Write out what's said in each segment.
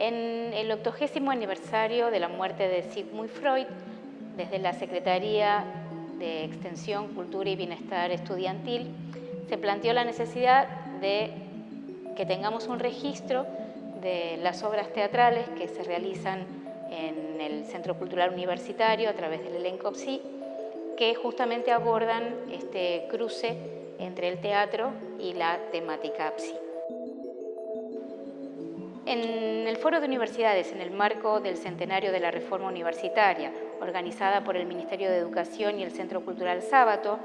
En el octogésimo aniversario de la muerte de Sigmund Freud, desde la Secretaría de Extensión, Cultura y Bienestar Estudiantil, se planteó la necesidad de que tengamos un registro de las obras teatrales que se realizan en el Centro Cultural Universitario a través del elenco PSI, que justamente abordan este cruce entre el teatro y la temática PSI. En el Foro de Universidades, en el marco del centenario de la Reforma Universitaria, organizada por el Ministerio de Educación y el Centro Cultural Sábato,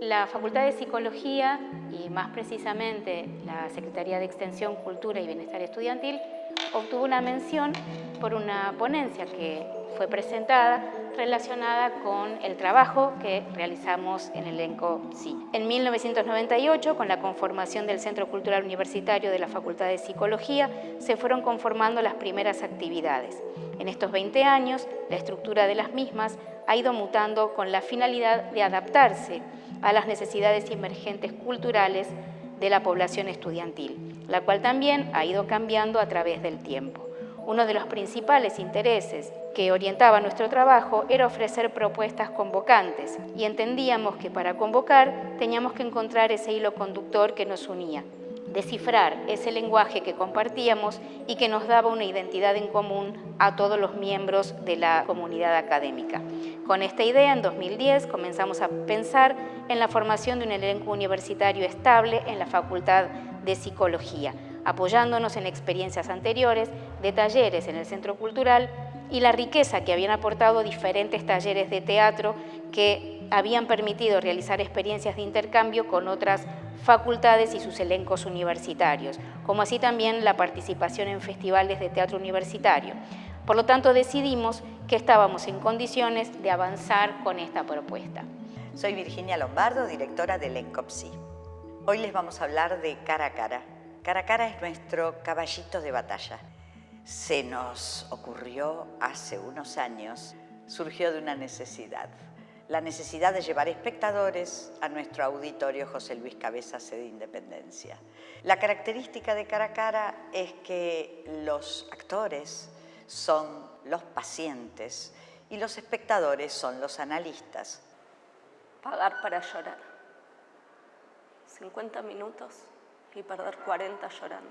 la Facultad de Psicología y más precisamente la Secretaría de Extensión, Cultura y Bienestar Estudiantil obtuvo una mención por una ponencia que fue presentada relacionada con el trabajo que realizamos en el elenco Sí. En 1998, con la conformación del Centro Cultural Universitario de la Facultad de Psicología, se fueron conformando las primeras actividades. En estos 20 años, la estructura de las mismas ha ido mutando con la finalidad de adaptarse a las necesidades emergentes culturales de la población estudiantil, la cual también ha ido cambiando a través del tiempo. Uno de los principales intereses que orientaba nuestro trabajo era ofrecer propuestas convocantes y entendíamos que para convocar teníamos que encontrar ese hilo conductor que nos unía, descifrar ese lenguaje que compartíamos y que nos daba una identidad en común a todos los miembros de la comunidad académica. Con esta idea, en 2010 comenzamos a pensar en la formación de un elenco universitario estable en la Facultad de Psicología, apoyándonos en experiencias anteriores de talleres en el Centro Cultural y la riqueza que habían aportado diferentes talleres de teatro que habían permitido realizar experiencias de intercambio con otras facultades y sus elencos universitarios, como así también la participación en festivales de teatro universitario. Por lo tanto, decidimos que estábamos en condiciones de avanzar con esta propuesta. Soy Virginia Lombardo, directora del ENCOPSI. Hoy les vamos a hablar de Cara a Cara, Cara Cara es nuestro caballito de batalla. Se nos ocurrió hace unos años, surgió de una necesidad. La necesidad de llevar espectadores a nuestro auditorio José Luis Cabezas de Independencia. La característica de Cara Cara es que los actores son los pacientes y los espectadores son los analistas. Pagar para llorar. 50 minutos y perder 40 llorando.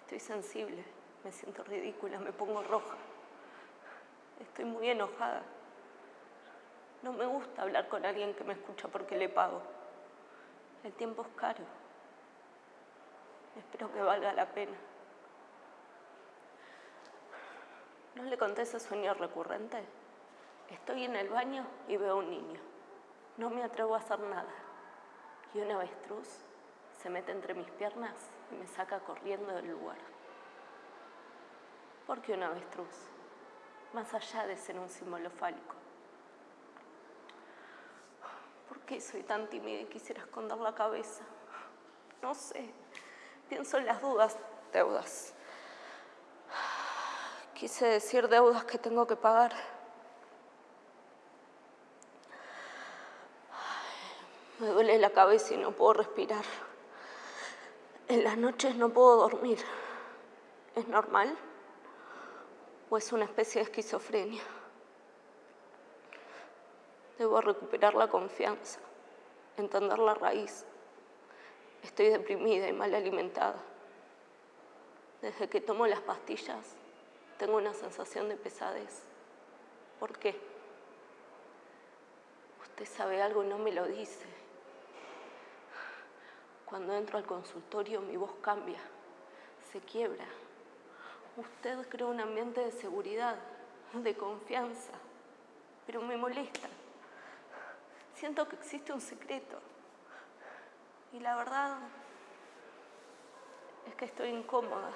Estoy sensible, me siento ridícula, me pongo roja. Estoy muy enojada. No me gusta hablar con alguien que me escucha porque le pago. El tiempo es caro. Espero que valga la pena. ¿No le conté ese sueño recurrente? Estoy en el baño y veo a un niño. No me atrevo a hacer nada. Y una avestruz se mete entre mis piernas y me saca corriendo del lugar. ¿Por qué un avestruz? Más allá de ser un símbolo fálico. ¿Por qué soy tan tímida y quisiera esconder la cabeza? No sé. Pienso en las dudas, deudas. Quise decir deudas que tengo que pagar. Me duele la cabeza y no puedo respirar. En las noches no puedo dormir. ¿Es normal? ¿O es una especie de esquizofrenia? Debo recuperar la confianza, entender la raíz. Estoy deprimida y mal alimentada. Desde que tomo las pastillas, tengo una sensación de pesadez. ¿Por qué? Usted sabe algo y no me lo dice. Cuando entro al consultorio mi voz cambia, se quiebra. Usted crea un ambiente de seguridad, de confianza, pero me molesta. Siento que existe un secreto. Y la verdad es que estoy incómoda.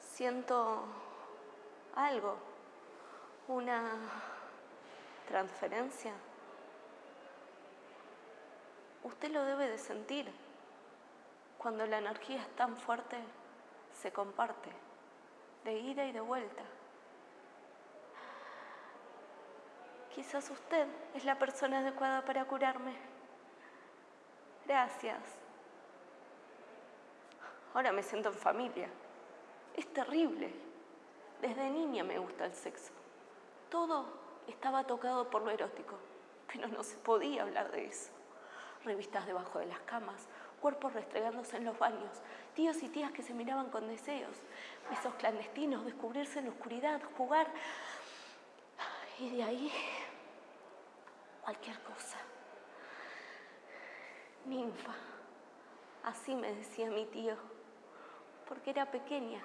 Siento algo, una transferencia usted lo debe de sentir. Cuando la energía es tan fuerte, se comparte, de ida y de vuelta. Quizás usted es la persona adecuada para curarme. Gracias. Ahora me siento en familia. Es terrible. Desde niña me gusta el sexo. Todo estaba tocado por lo erótico, pero no se podía hablar de eso. Revistas debajo de las camas, cuerpos restregándose en los baños, tíos y tías que se miraban con deseos, besos clandestinos, descubrirse en la oscuridad, jugar. Y de ahí, cualquier cosa. Ninfa, así me decía mi tío, porque era pequeña,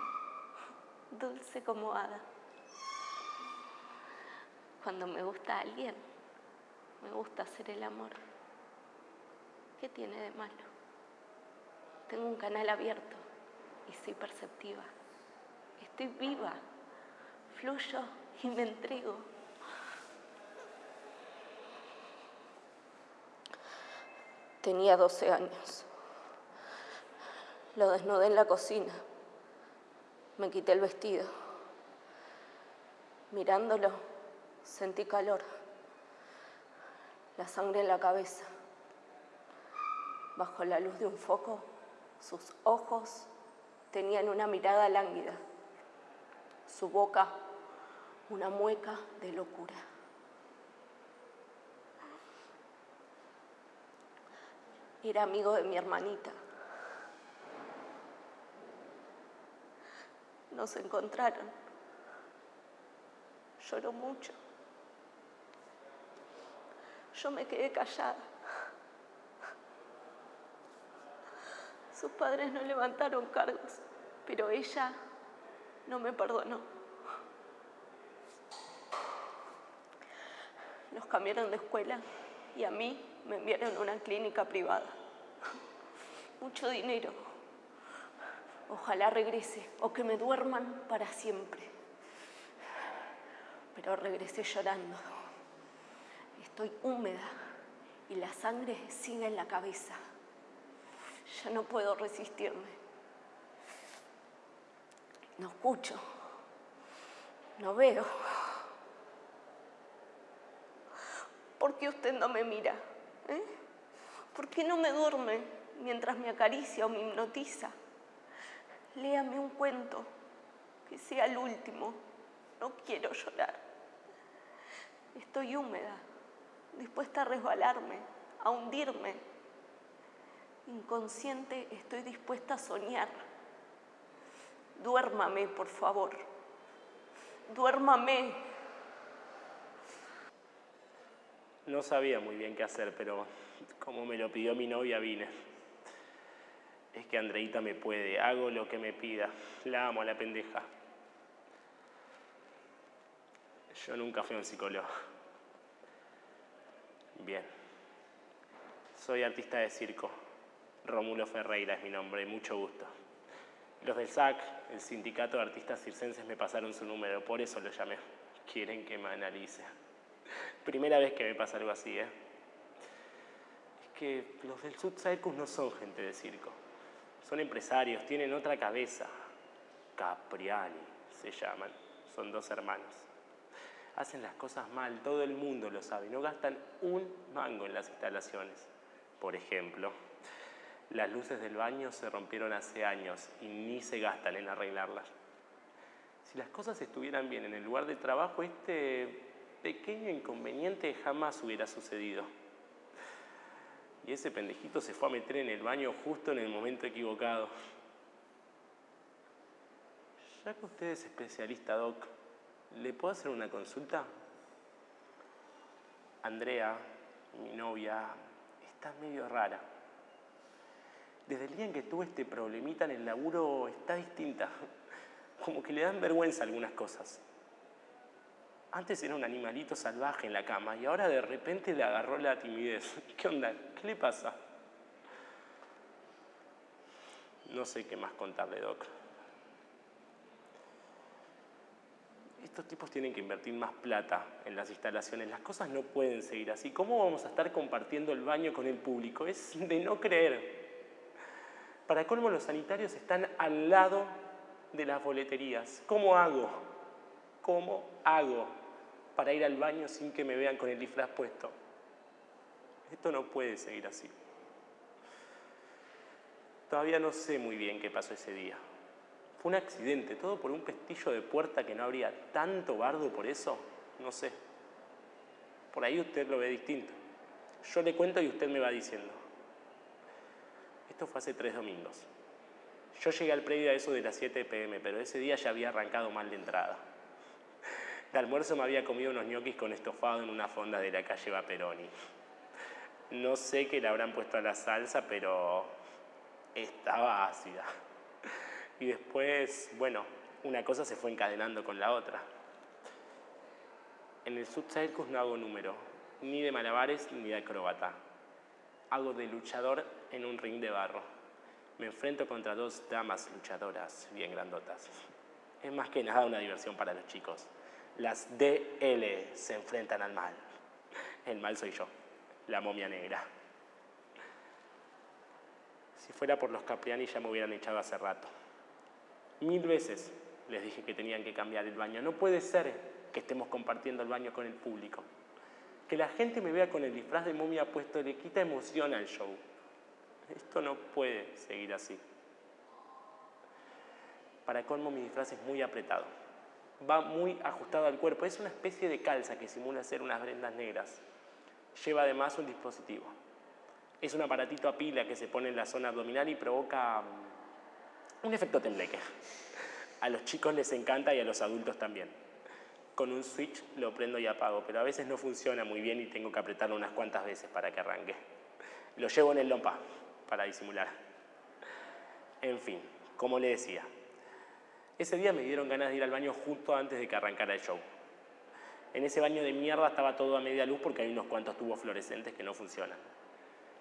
dulce como hada. Cuando me gusta alguien, me gusta hacer el amor. ¿Qué tiene de malo? Tengo un canal abierto y soy perceptiva. Estoy viva, fluyo y me entrego. Tenía 12 años. Lo desnudé en la cocina. Me quité el vestido. Mirándolo, sentí calor. La sangre en la cabeza. Bajo la luz de un foco, sus ojos tenían una mirada lánguida. Su boca, una mueca de locura. Era amigo de mi hermanita. Nos encontraron. Lloró mucho. Yo me quedé callada. Sus padres no levantaron cargos, pero ella no me perdonó. Nos cambiaron de escuela y a mí me enviaron a una clínica privada. Mucho dinero. Ojalá regrese o que me duerman para siempre. Pero regresé llorando. Estoy húmeda y la sangre sigue en la cabeza. Ya no puedo resistirme. No escucho. No veo. ¿Por qué usted no me mira? ¿Eh? ¿Por qué no me duerme mientras me acaricia o me hipnotiza? Léame un cuento, que sea el último. No quiero llorar. Estoy húmeda, dispuesta a resbalarme, a hundirme. Inconsciente estoy dispuesta a soñar. Duérmame, por favor. Duérmame. No sabía muy bien qué hacer, pero como me lo pidió mi novia, vine. Es que Andreita me puede, hago lo que me pida. La amo a la pendeja. Yo nunca fui un psicólogo. Bien. Soy artista de circo. Rómulo Ferreira es mi nombre, mucho gusto. Los del SAC, el Sindicato de Artistas Circenses, me pasaron su número, por eso lo llamé. Quieren que me analice. Primera vez que me pasa algo así, ¿eh? Es que los del Sud Circus no son gente de circo. Son empresarios, tienen otra cabeza. Capriani se llaman. Son dos hermanos. Hacen las cosas mal, todo el mundo lo sabe. No gastan un mango en las instalaciones. Por ejemplo, las luces del baño se rompieron hace años y ni se gastan en arreglarlas. Si las cosas estuvieran bien en el lugar de trabajo, este pequeño inconveniente jamás hubiera sucedido. Y ese pendejito se fue a meter en el baño justo en el momento equivocado. Ya que usted es especialista, Doc, ¿le puedo hacer una consulta? Andrea, mi novia, está medio rara. Desde el día en que tuve este problemita en el laburo está distinta. Como que le dan vergüenza algunas cosas. Antes era un animalito salvaje en la cama y ahora de repente le agarró la timidez. ¿Qué onda? ¿Qué le pasa? No sé qué más contarle, Doc. Estos tipos tienen que invertir más plata en las instalaciones. Las cosas no pueden seguir así. ¿Cómo vamos a estar compartiendo el baño con el público? Es de no creer. Para colmo, los sanitarios están al lado de las boleterías. ¿Cómo hago? ¿Cómo hago para ir al baño sin que me vean con el disfraz puesto? Esto no puede seguir así. Todavía no sé muy bien qué pasó ese día. Fue un accidente, todo por un pestillo de puerta que no habría tanto bardo por eso, no sé. Por ahí usted lo ve distinto. Yo le cuento y usted me va diciendo. Fue hace tres domingos. Yo llegué al predio a eso de las 7 pm, pero ese día ya había arrancado mal de entrada. De almuerzo me había comido unos ñoquis con estofado en una fonda de la calle Vaperoni. No sé qué le habrán puesto a la salsa, pero estaba ácida. Y después, bueno, una cosa se fue encadenando con la otra. En el Subcircus no hago número, ni de malabares ni de acróbata. Hago de luchador en un ring de barro. Me enfrento contra dos damas luchadoras bien grandotas. Es más que nada una diversión para los chicos. Las DL se enfrentan al mal. El mal soy yo, la momia negra. Si fuera por los Capriani ya me hubieran echado hace rato. Mil veces les dije que tenían que cambiar el baño. No puede ser que estemos compartiendo el baño con el público. Que la gente me vea con el disfraz de momia puesto le quita emoción al show. Esto no puede seguir así. Para colmo mi disfraz es muy apretado. Va muy ajustado al cuerpo. Es una especie de calza que simula ser unas prendas negras. Lleva además un dispositivo. Es un aparatito a pila que se pone en la zona abdominal y provoca mm, un efecto tembleque. A los chicos les encanta y a los adultos también. Con un switch lo prendo y apago, pero a veces no funciona muy bien y tengo que apretarlo unas cuantas veces para que arranque. Lo llevo en el lompa para disimular. En fin, como le decía, ese día me dieron ganas de ir al baño justo antes de que arrancara el show. En ese baño de mierda estaba todo a media luz porque hay unos cuantos tubos fluorescentes que no funcionan.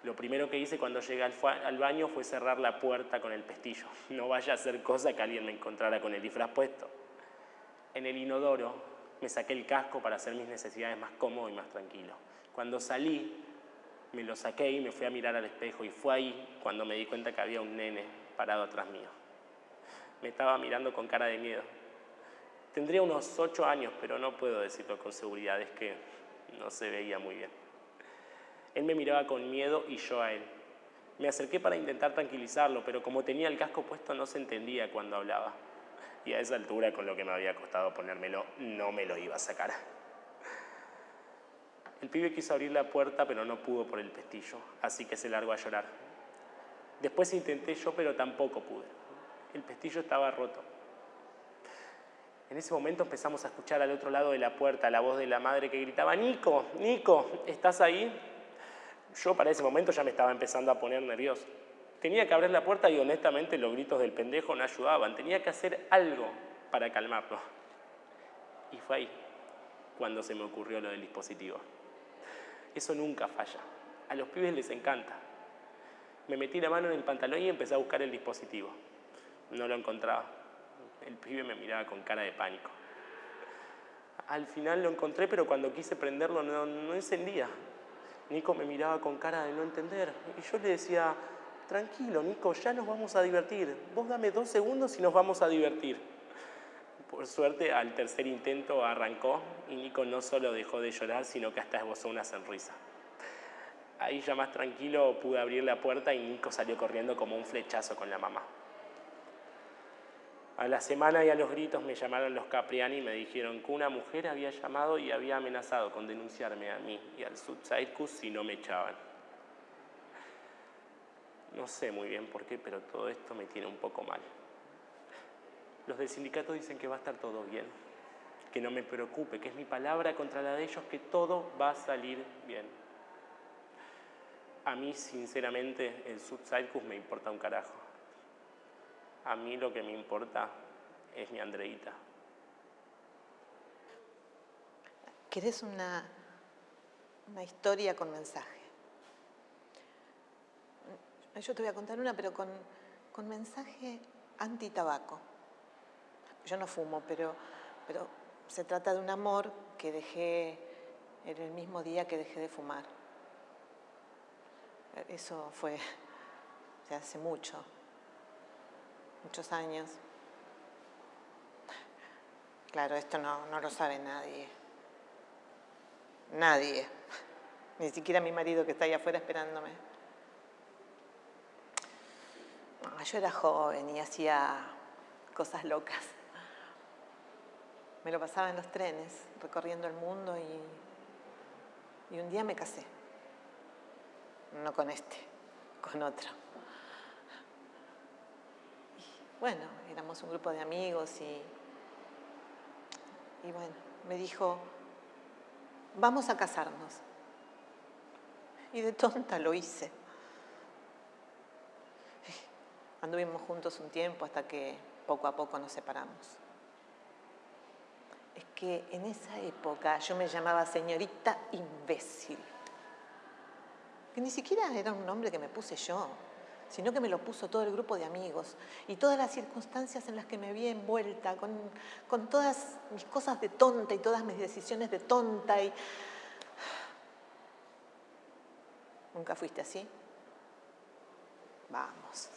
Lo primero que hice cuando llegué al, baño fue cerrar la puerta con el pestillo. No vaya a ser cosa que alguien me encontrara con el disfraz puesto. En el inodoro me saqué el casco para hacer mis necesidades más cómodo y más tranquilo. Cuando salí, me lo saqué y me fui a mirar al espejo y fue ahí cuando me di cuenta que había un nene parado atrás mío. Me estaba mirando con cara de miedo. Tendría unos ocho años, pero no puedo decirlo con seguridad, es que no se veía muy bien. Él me miraba con miedo y yo a él. Me acerqué para intentar tranquilizarlo, pero como tenía el casco puesto no se entendía cuando hablaba. Y a esa altura, con lo que me había costado ponérmelo, no me lo iba a sacar. El pibe quiso abrir la puerta, pero no pudo por el pestillo, así que se largó a llorar. Después intenté yo, pero tampoco pude. El pestillo estaba roto. En ese momento empezamos a escuchar al otro lado de la puerta la voz de la madre que gritaba, Nico, Nico, ¿estás ahí? Yo para ese momento ya me estaba empezando a poner nervioso. Tenía que abrir la puerta y honestamente los gritos del pendejo no ayudaban. Tenía que hacer algo para calmarlo. Y fue ahí cuando se me ocurrió lo del dispositivo. Eso nunca falla. A los pibes les encanta. Me metí la mano en el pantalón y empecé a buscar el dispositivo. No lo encontraba. El pibe me miraba con cara de pánico. Al final lo encontré, pero cuando quise prenderlo no, no encendía. Nico me miraba con cara de no entender. Y yo le decía, tranquilo, Nico, ya nos vamos a divertir. Vos dame dos segundos y nos vamos a divertir. Por suerte, al tercer intento arrancó y Nico no solo dejó de llorar, sino que hasta esbozó una sonrisa. Ahí ya más tranquilo pude abrir la puerta y Nico salió corriendo como un flechazo con la mamá. A la semana y a los gritos me llamaron los Capriani y me dijeron que una mujer había llamado y había amenazado con denunciarme a mí y al Subcircus si no me echaban. No sé muy bien por qué, pero todo esto me tiene un poco mal. Los del sindicato dicen que va a estar todo bien, que no me preocupe, que es mi palabra contra la de ellos, que todo va a salir bien. A mí, sinceramente, el Subcircus me importa un carajo. A mí lo que me importa es mi Andreita. ¿Querés una, una historia con mensaje? Yo te voy a contar una, pero con, con mensaje anti-tabaco. Yo no fumo, pero, pero se trata de un amor que dejé en el mismo día que dejé de fumar. Eso fue hace mucho muchos años. Claro, esto no, no lo sabe nadie. Nadie. Ni siquiera mi marido que está ahí afuera esperándome. yo era joven y hacía cosas locas. Me lo pasaba en los trenes, recorriendo el mundo y, y un día me casé. No con este, con otro. Y bueno, éramos un grupo de amigos y, y bueno, me dijo, vamos a casarnos. Y de tonta lo hice. Anduvimos juntos un tiempo hasta que poco a poco nos separamos es que en esa época yo me llamaba señorita imbécil, que ni siquiera era un nombre que me puse yo, sino que me lo puso todo el grupo de amigos y todas las circunstancias en las que me vi envuelta, con, con todas mis cosas de tonta y todas mis decisiones de tonta. Y... ¿Nunca fuiste así? Vamos.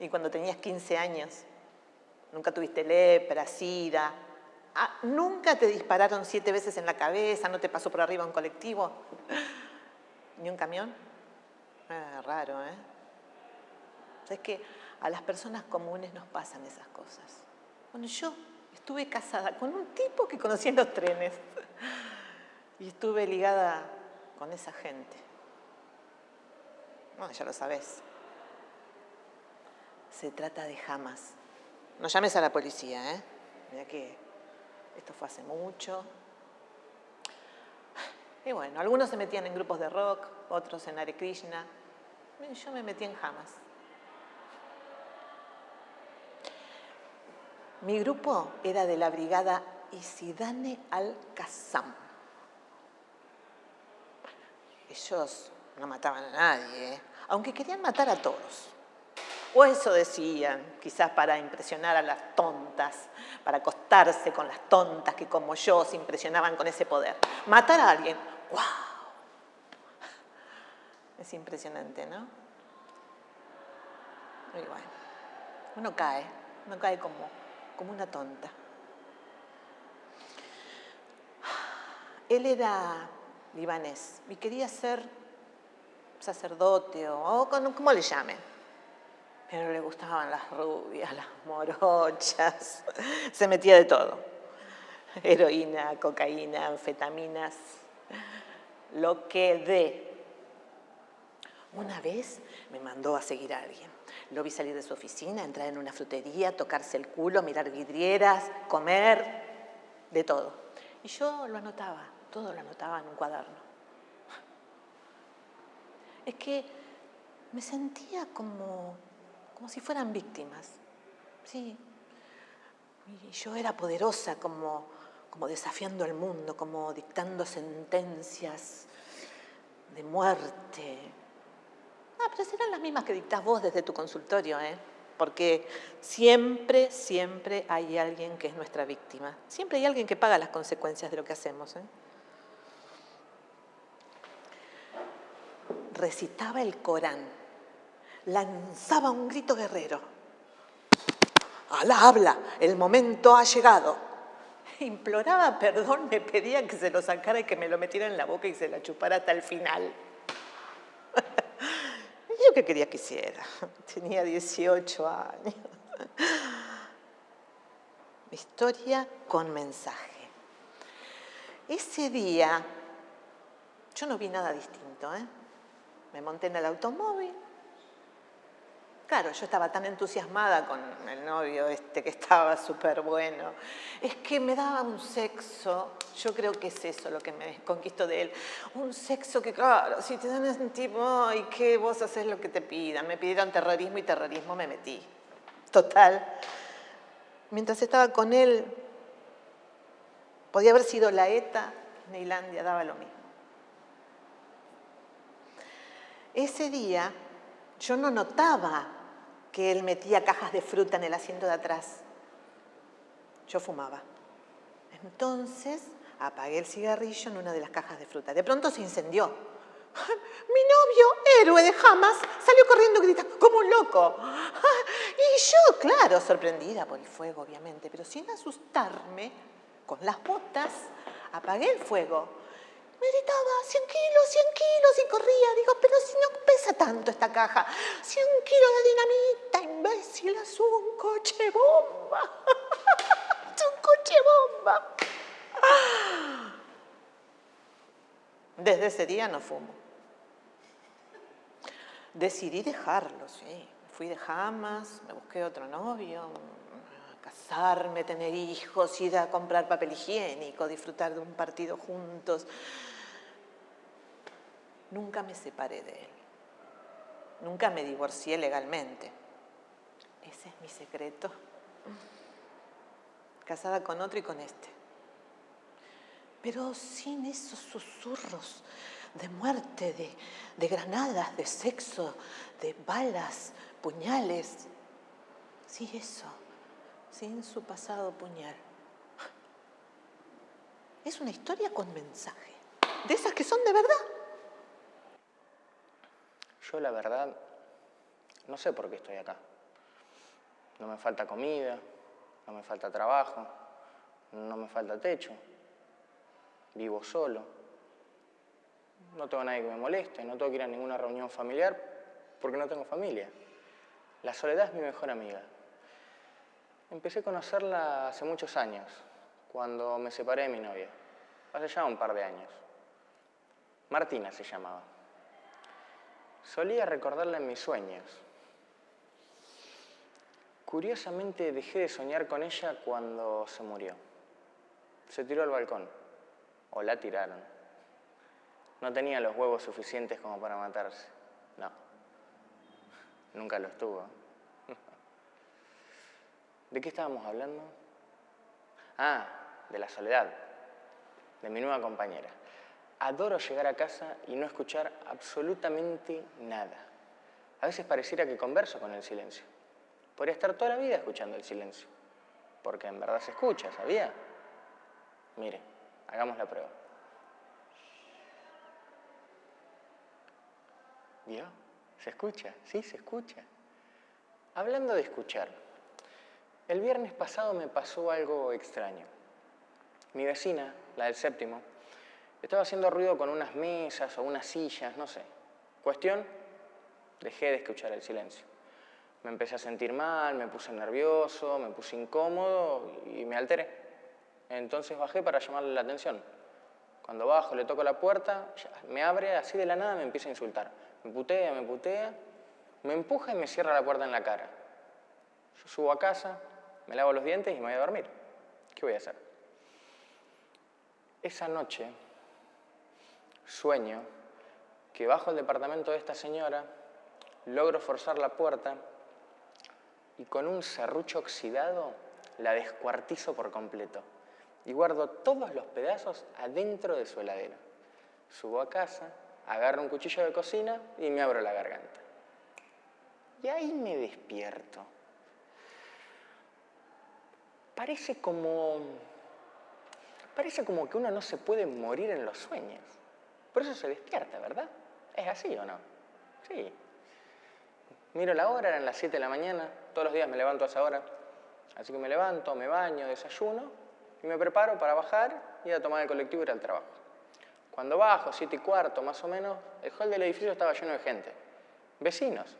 Y cuando tenías 15 años, nunca tuviste lepra, sida, ¿Nunca te dispararon siete veces en la cabeza? ¿No te pasó por arriba un colectivo? ¿Ni un camión? Ah, raro, ¿eh? Es que a las personas comunes nos pasan esas cosas. Bueno, yo estuve casada con un tipo que conocía en los trenes y estuve ligada con esa gente. Bueno, ya lo sabes. Se trata de jamás. No llames a la policía, ¿eh? Mira que esto fue hace mucho. Y bueno, algunos se metían en grupos de rock, otros en Hare Krishna. Yo me metí en Hamas. Mi grupo era de la brigada Isidane al-Qassam. Ellos no mataban a nadie, aunque querían matar a todos. O eso decían, quizás para impresionar a las tontas, para acostarse con las tontas que como yo se impresionaban con ese poder. Matar a alguien, ¡wow! Es impresionante, ¿no? Y bueno, uno cae, uno cae como, una tonta. Él era libanés y quería ser sacerdote o como le llamen pero le gustaban las rubias, las morochas, se metía de todo. Heroína, cocaína, anfetaminas, lo que de. Una vez me mandó a seguir a alguien. Lo vi salir de su oficina, entrar en una frutería, tocarse el culo, mirar vidrieras, comer, de todo. Y yo lo anotaba, todo lo anotaba en un cuaderno. Es que me sentía como como si fueran víctimas. Sí. Y yo era poderosa como, como desafiando al mundo, como dictando sentencias de muerte. Ah, pero serán las mismas que dictás vos desde tu consultorio, ¿eh? Porque siempre, siempre hay alguien que es nuestra víctima. Siempre hay alguien que paga las consecuencias de lo que hacemos. ¿eh? Recitaba el Corán lanzaba un grito guerrero. Alá habla, el momento ha llegado. Imploraba perdón, me pedía que se lo sacara y que me lo metiera en la boca y se la chupara hasta el final. Yo qué quería que hiciera. Tenía 18 años. Historia con mensaje. Ese día yo no vi nada distinto. ¿eh? Me monté en el automóvil, Claro, yo estaba tan entusiasmada con el novio este que estaba súper bueno. Es que me daba un sexo, yo creo que es eso lo que me conquistó de él. Un sexo que, claro, si te dan un tipo, y que vos haces lo que te pidan. Me pidieron terrorismo y terrorismo me metí. Total. Mientras estaba con él, podía haber sido la ETA, Neilandia daba lo mismo. Ese día yo no notaba que él metía cajas de fruta en el asiento de atrás. Yo fumaba. Entonces apagué el cigarrillo en una de las cajas de fruta. De pronto se incendió. Mi novio, héroe de Hamas, salió corriendo y grita, como un loco. Y yo, claro, sorprendida por el fuego, obviamente, pero sin asustarme, con las botas, apagué el fuego Me gritaba, 100 kilos, 100 kilos, y corría. Digo, pero si no pesa tanto esta caja. 100 kilos de dinamita, imbécil, es un coche bomba. es un coche bomba. Desde ese día no fumo. Decidí dejarlo, sí. Fui de jamas, me busqué otro novio, casarme, tener hijos, ir a comprar papel higiénico, disfrutar de un partido juntos. Nunca me separé de él. Nunca me divorcié legalmente. Ese es mi secreto. Casada con otro y con este. Pero sin esos susurros de muerte, de, de granadas, de sexo, de balas, puñales. Sí, eso sin su pasado puñal. Es una historia con mensaje, de esas que son de verdad. Yo la verdad no sé por qué estoy acá. No me falta comida, no me falta trabajo, no me falta techo. Vivo solo. No tengo nadie que me moleste, no tengo que ir a ninguna reunión familiar porque no tengo familia. La soledad es mi mejor amiga. Empecé a conocerla hace muchos años, cuando me separé de mi novia, hace ya un par de años. Martina se llamaba. Solía recordarla en mis sueños. Curiosamente dejé de soñar con ella cuando se murió. Se tiró al balcón, o la tiraron. No tenía los huevos suficientes como para matarse. No, nunca los tuvo. ¿De qué estábamos hablando? Ah, de la soledad, de mi nueva compañera. Adoro llegar a casa y no escuchar absolutamente nada. A veces pareciera que converso con el silencio. Podría estar toda la vida escuchando el silencio, porque en verdad se escucha, ¿sabía? Mire, hagamos la prueba. ¿Vio? ¿Se escucha? Sí, se escucha. Hablando de escuchar, el viernes pasado me pasó algo extraño. Mi vecina, la del séptimo, estaba haciendo ruido con unas mesas o unas sillas, no sé. Cuestión, dejé de escuchar el silencio. Me empecé a sentir mal, me puse nervioso, me puse incómodo y me alteré. Entonces bajé para llamarle la atención. Cuando bajo, le toco la puerta, me abre así de la nada, me empieza a insultar. Me putea, me putea, me empuja y me cierra la puerta en la cara. Yo subo a casa, me lavo los dientes y me voy a dormir. ¿Qué voy a hacer? Esa noche sueño que bajo el departamento de esta señora, logro forzar la puerta y con un serrucho oxidado la descuartizo por completo y guardo todos los pedazos adentro de su heladera. Subo a casa, agarro un cuchillo de cocina y me abro la garganta. Y ahí me despierto parece como, parece como que uno no se puede morir en los sueños. Por eso se despierta, ¿verdad? ¿Es así o no? Sí. Miro la hora, eran las 7 de la mañana, todos los días me levanto a esa hora. Así que me levanto, me baño, desayuno y me preparo para bajar y a tomar el colectivo y ir al trabajo. Cuando bajo, 7 y cuarto más o menos, el hall del edificio estaba lleno de gente, vecinos.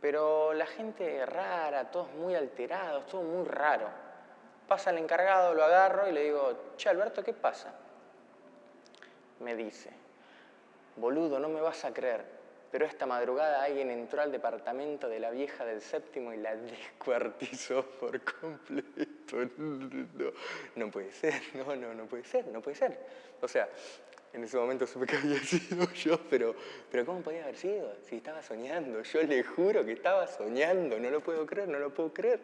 Pero la gente rara, todos muy alterados, todo muy raro. Pasa el encargado, lo agarro y le digo, che, Alberto, ¿qué pasa? Me dice, boludo, no me vas a creer, pero esta madrugada alguien entró al departamento de la vieja del séptimo y la descuartizó por completo. No, no puede ser, no, no, no puede ser, no puede ser. O sea, en ese momento supe que había sido yo, pero, pero ¿cómo podía haber sido? Si estaba soñando, yo le juro que estaba soñando, no lo puedo creer, no lo puedo creer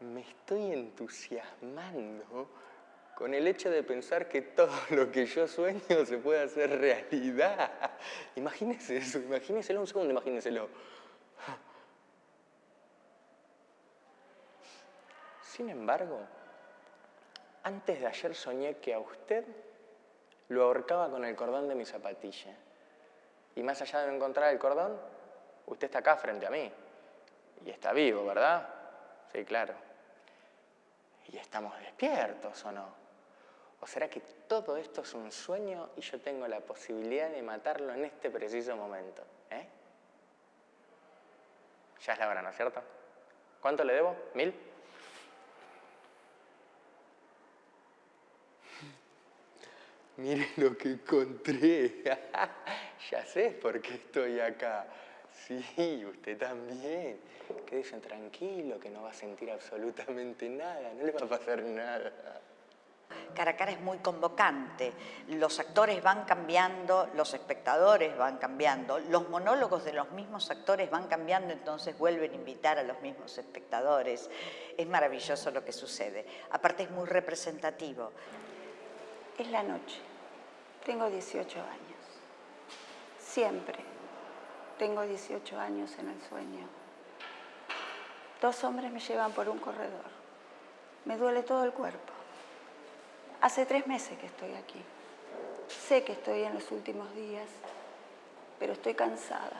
me estoy entusiasmando con el hecho de pensar que todo lo que yo sueño se puede hacer realidad. Imagínese eso, imagínenselo un segundo, imagínenselo. Sin embargo, antes de ayer soñé que a usted lo ahorcaba con el cordón de mi zapatilla. Y más allá de encontrar el cordón, usted está acá frente a mí. Y está vivo, ¿verdad? Sí, claro. ¿Y estamos despiertos o no? ¿O será que todo esto es un sueño y yo tengo la posibilidad de matarlo en este preciso momento? ¿Eh? Ya es la hora, ¿no es cierto? ¿Cuánto le debo? ¿Mil? Miren lo que encontré. ya sé por qué estoy acá. Sí, usted también. Quédese tranquilo, que no va a sentir absolutamente nada, no le va a pasar nada. Cara a cara es muy convocante. Los actores van cambiando, los espectadores van cambiando, los monólogos de los mismos actores van cambiando, entonces vuelven a invitar a los mismos espectadores. Es maravilloso lo que sucede. Aparte es muy representativo. Es la noche. Tengo 18 años. Siempre tengo 18 años en el sueño. Dos hombres me llevan por un corredor. Me duele todo el cuerpo. Hace tres meses que estoy aquí. Sé que estoy en los últimos días, pero estoy cansada,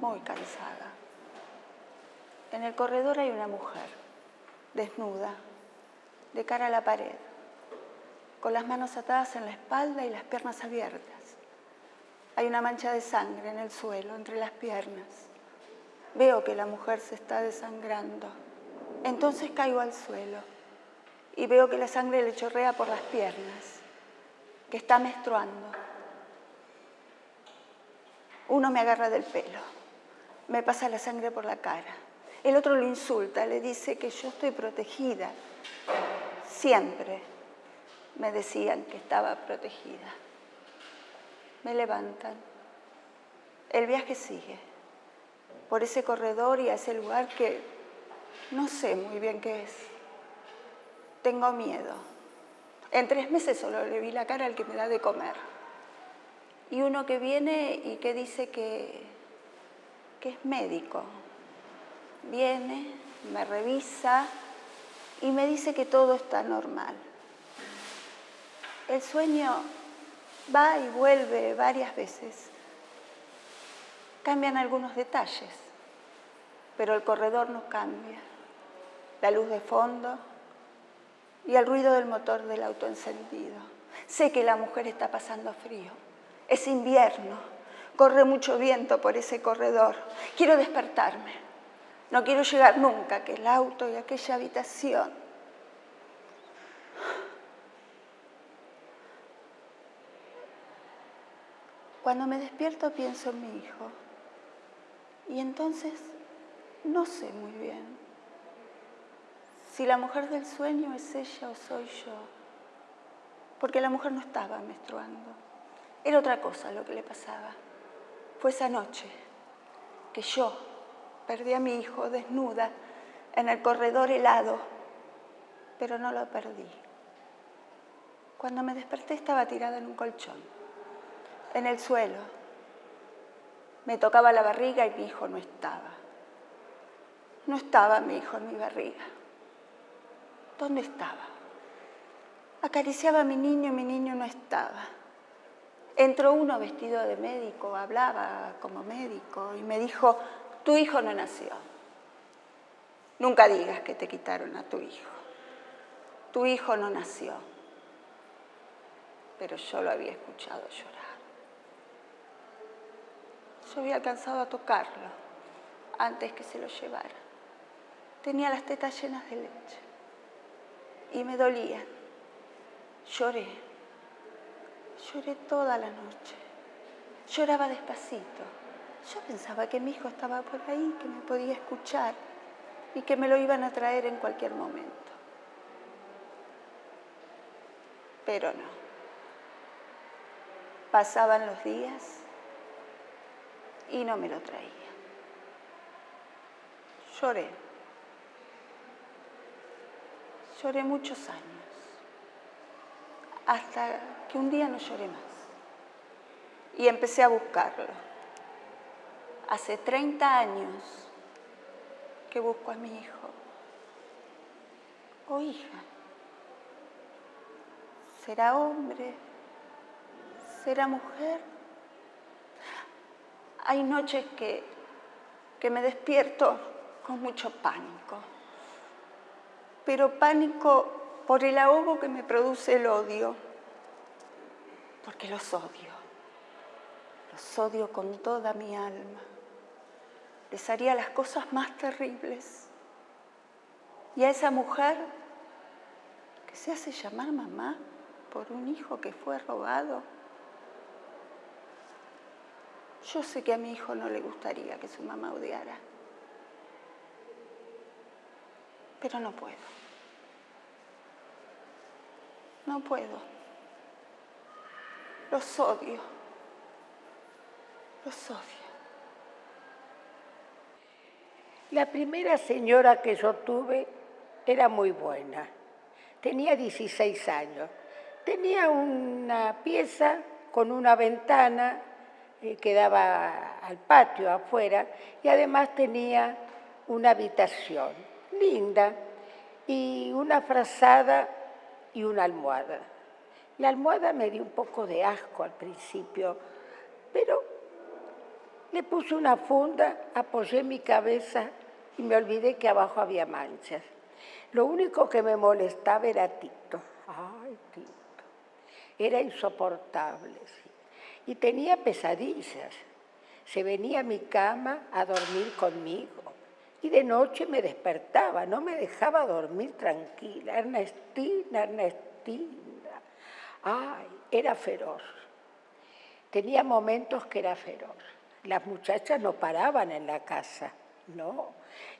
muy cansada. En el corredor hay una mujer, desnuda, de cara a la pared, con las manos atadas en la espalda y las piernas abiertas. Hay una mancha de sangre en el suelo, entre las piernas. Veo que la mujer se está desangrando. Entonces caigo al suelo y veo que la sangre le chorrea por las piernas, que está menstruando. Uno me agarra del pelo, me pasa la sangre por la cara. El otro lo insulta, le dice que yo estoy protegida. Siempre me decían que estaba protegida. Me levantan. El viaje sigue por ese corredor y a ese lugar que no sé muy bien qué es tengo miedo. En tres meses solo le vi la cara al que me da de comer. Y uno que viene y que dice que, que es médico. Viene, me revisa y me dice que todo está normal. El sueño va y vuelve varias veces. Cambian algunos detalles, pero el corredor no cambia. La luz de fondo, y el ruido del motor del auto encendido. Sé que la mujer está pasando frío. Es invierno. Corre mucho viento por ese corredor. Quiero despertarme. No quiero llegar nunca a aquel auto y aquella habitación. Cuando me despierto pienso en mi hijo. Y entonces no sé muy bien si la mujer del sueño es ella o soy yo. Porque la mujer no estaba menstruando. Era otra cosa lo que le pasaba. Fue esa noche que yo perdí a mi hijo desnuda en el corredor helado, pero no lo perdí. Cuando me desperté estaba tirada en un colchón, en el suelo. Me tocaba la barriga y mi hijo no estaba. No estaba mi hijo en mi barriga. ¿Dónde estaba? Acariciaba a mi niño y mi niño no estaba. Entró uno vestido de médico, hablaba como médico y me dijo, tu hijo no nació. Nunca digas que te quitaron a tu hijo. Tu hijo no nació. Pero yo lo había escuchado llorar. Yo había alcanzado a tocarlo antes que se lo llevara. Tenía las tetas llenas de leche y me dolía. Lloré, lloré toda la noche. Lloraba despacito. Yo pensaba que mi hijo estaba por ahí, que me podía escuchar y que me lo iban a traer en cualquier momento. Pero no. Pasaban los días y no me lo traía. Lloré. Lloré muchos años, hasta que un día no lloré más. Y empecé a buscarlo. Hace 30 años que busco a mi hijo o hija. ¿Será hombre? ¿Será mujer? Hay noches que, que me despierto con mucho pánico pero pánico por el ahogo que me produce el odio, porque los odio, los odio con toda mi alma. Les haría las cosas más terribles. Y a esa mujer que se hace llamar mamá por un hijo que fue robado, yo sé que a mi hijo no le gustaría que su mamá odiara, pero no puedo. No puedo. Los odio. Los odio. La primera señora que yo tuve era muy buena. Tenía 16 años. Tenía una pieza con una ventana eh, que daba al patio afuera y además tenía una habitación linda y una frazada y una almohada. La almohada me dio un poco de asco al principio, pero le puse una funda, apoyé mi cabeza y me olvidé que abajo había manchas. Lo único que me molestaba era Tito. Ay, Tito. Era insoportable, Y tenía pesadillas. Se venía a mi cama a dormir conmigo y de noche me despertaba, no me dejaba dormir tranquila. Ernestina, Ernestina. Ay, era feroz. Tenía momentos que era feroz. Las muchachas no paraban en la casa, no.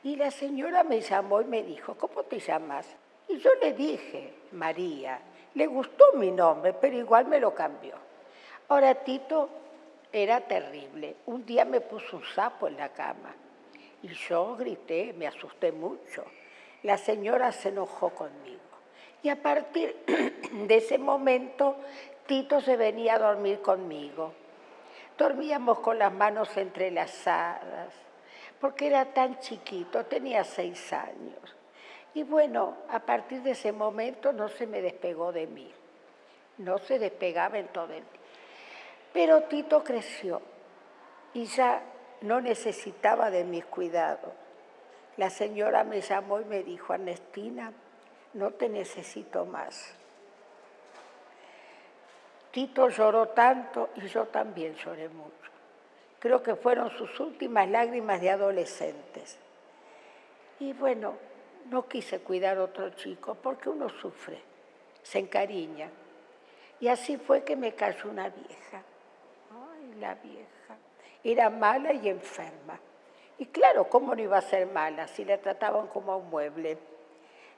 Y la señora me llamó y me dijo, ¿cómo te llamas? Y yo le dije, María. Le gustó mi nombre, pero igual me lo cambió. Ahora Tito era terrible. Un día me puso un sapo en la cama y yo grité, me asusté mucho. La señora se enojó conmigo. Y a partir de ese momento, Tito se venía a dormir conmigo. Dormíamos con las manos entrelazadas, porque era tan chiquito, tenía seis años. Y bueno, a partir de ese momento no se me despegó de mí. No se despegaba en todo el día. Pero Tito creció y ya no necesitaba de mis cuidados. La señora me llamó y me dijo, Ernestina, no te necesito más. Tito lloró tanto y yo también lloré mucho. Creo que fueron sus últimas lágrimas de adolescentes. Y bueno, no quise cuidar a otro chico porque uno sufre, se encariña. Y así fue que me cayó una vieja. La vieja era mala y enferma. Y claro, ¿cómo no iba a ser mala si la trataban como a un mueble?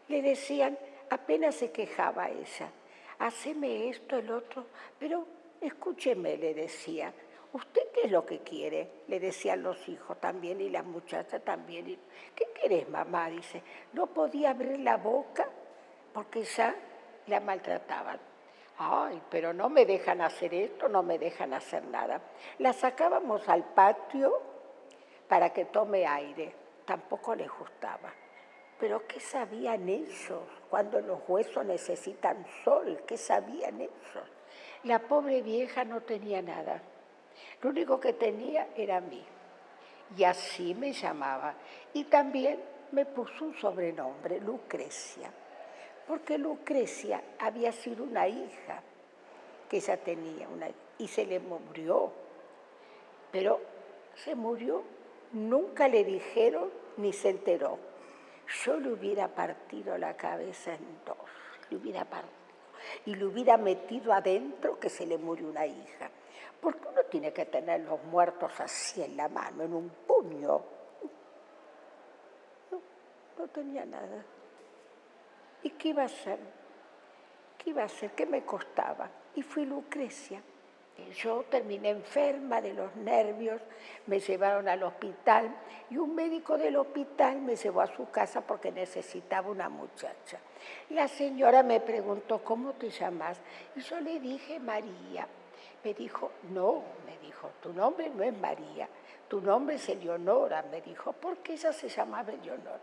Le decían, apenas se quejaba ella, haceme esto, el otro, pero escúcheme, le decía, ¿usted qué es lo que quiere? Le decían los hijos también y las muchachas también. ¿Qué querés, mamá? Dice, no podía abrir la boca porque ya la maltrataban. Ay, pero no me dejan hacer esto, no me dejan hacer nada. La sacábamos al patio para que tome aire. Tampoco les gustaba. Pero ¿qué sabían ellos cuando los huesos necesitan sol? ¿Qué sabían ellos? La pobre vieja no tenía nada. Lo único que tenía era mí. Y así me llamaba. Y también me puso un sobrenombre, Lucrecia porque Lucrecia había sido una hija que ella tenía, una, y se le murió. Pero se murió, nunca le dijeron ni se enteró. Yo le hubiera partido la cabeza en dos, le hubiera partido, y le hubiera metido adentro que se le murió una hija. Porque uno tiene que tener los muertos así en la mano, en un puño. No, no tenía nada. ¿Y qué iba a hacer? ¿Qué iba a hacer? ¿Qué me costaba? Y fui Lucrecia. Yo terminé enferma de los nervios, me llevaron al hospital y un médico del hospital me llevó a su casa porque necesitaba una muchacha. La señora me preguntó, ¿cómo te llamas? Y yo le dije, María. Me dijo, no, me dijo, tu nombre no es María, tu nombre es Eleonora, me dijo, ¿por qué ella se llamaba Eleonora?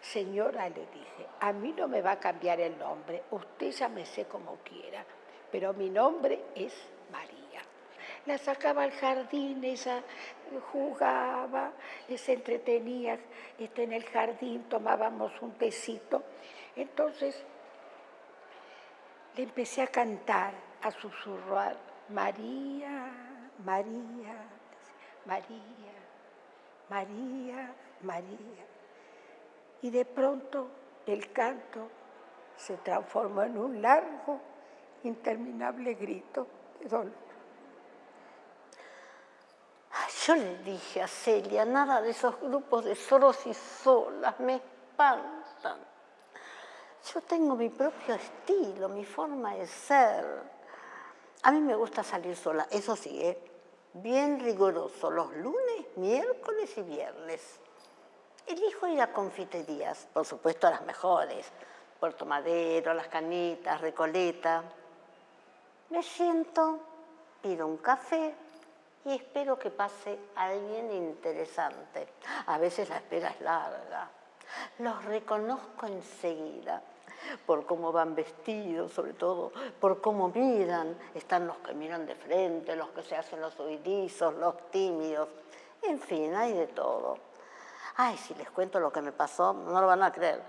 Señora, le dije, a mí no me va a cambiar el nombre, usted llámese como quiera, pero mi nombre es María. La sacaba al jardín, ella jugaba, se entretenía este, en el jardín, tomábamos un tecito. Entonces, le empecé a cantar, a susurrar, María, María, María, María, María. Y de pronto el canto se transformó en un largo, interminable grito de dolor. Yo le dije a Celia, nada de esos grupos de solos y solas, me espantan. Yo tengo mi propio estilo, mi forma de ser. A mí me gusta salir sola, eso sí, ¿eh? bien riguroso, los lunes, miércoles y viernes. Elijo ir a confiterías, por supuesto a las mejores, Puerto Madero, Las Canitas, Recoleta. Me siento, pido un café y espero que pase alguien interesante. A veces la espera es larga. Los reconozco enseguida por cómo van vestidos, sobre todo, por cómo miran. Están los que miran de frente, los que se hacen los huidizos, los tímidos. En fin, hay de todo. Ay, si les cuento lo que me pasó, no lo van a creer.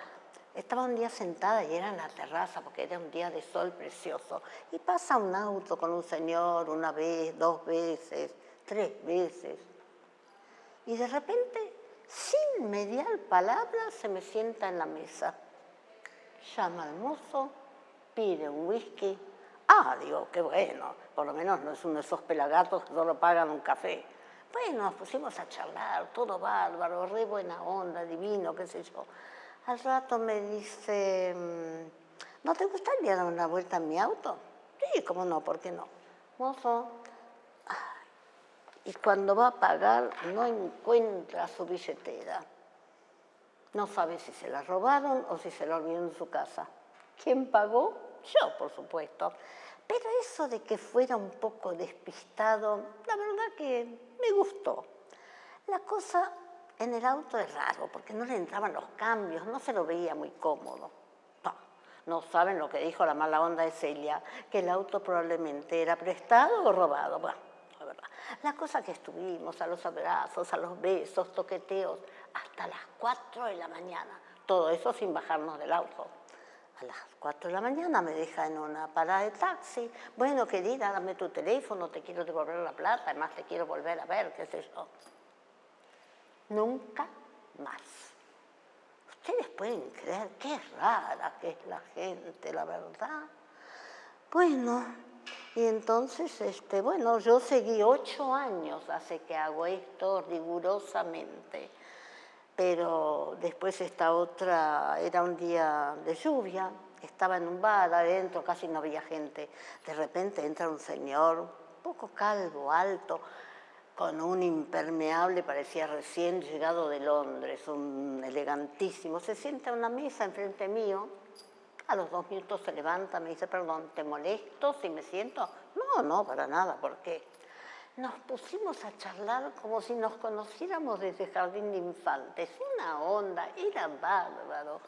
Estaba un día sentada y era en la terraza porque era un día de sol precioso. Y pasa un auto con un señor una vez, dos veces, tres veces. Y de repente, sin mediar palabra, se me sienta en la mesa llama al mozo, pide un whisky. Ah, digo, qué bueno, por lo menos no es uno de esos pelagatos que solo pagan un café. Bueno, nos pusimos a charlar, todo bárbaro, re buena onda, divino, qué sé yo. Al rato me dice, mm, ¿no te gustaría dar una vuelta en mi auto? Sí, cómo no, ¿por qué no? Mozo, y cuando va a pagar no encuentra su billetera. No sabe si se la robaron o si se la olvidó en su casa. ¿Quién pagó? Yo, por supuesto. Pero eso de que fuera un poco despistado, la verdad que me gustó. La cosa en el auto es raro, porque no le entraban los cambios, no se lo veía muy cómodo. No, saben lo que dijo la mala onda de Celia, que el auto probablemente era prestado o robado. Bueno, la verdad. La cosa que estuvimos, a los abrazos, a los besos, toqueteos, hasta las 4 de la mañana. Todo eso sin bajarnos del auto. A las 4 de la mañana me deja en una parada de taxi. Bueno, querida, dame tu teléfono, te quiero devolver la plata, además te quiero volver a ver, qué sé yo. Nunca más. Ustedes pueden creer qué rara que es la gente, la verdad. Bueno, y entonces, este, bueno, yo seguí ocho años hace que hago esto rigurosamente pero después esta otra, era un día de lluvia, estaba en un bar adentro, casi no había gente. De repente entra un señor, un poco calvo, alto, con un impermeable, parecía recién llegado de Londres, un elegantísimo. Se sienta a una mesa enfrente mío, a los dos minutos se levanta, me dice, perdón, ¿te molesto si me siento? No, no, para nada, ¿por qué? Nos pusimos a charlar como si nos conociéramos desde jardín de infantes. Una onda, era bárbaro.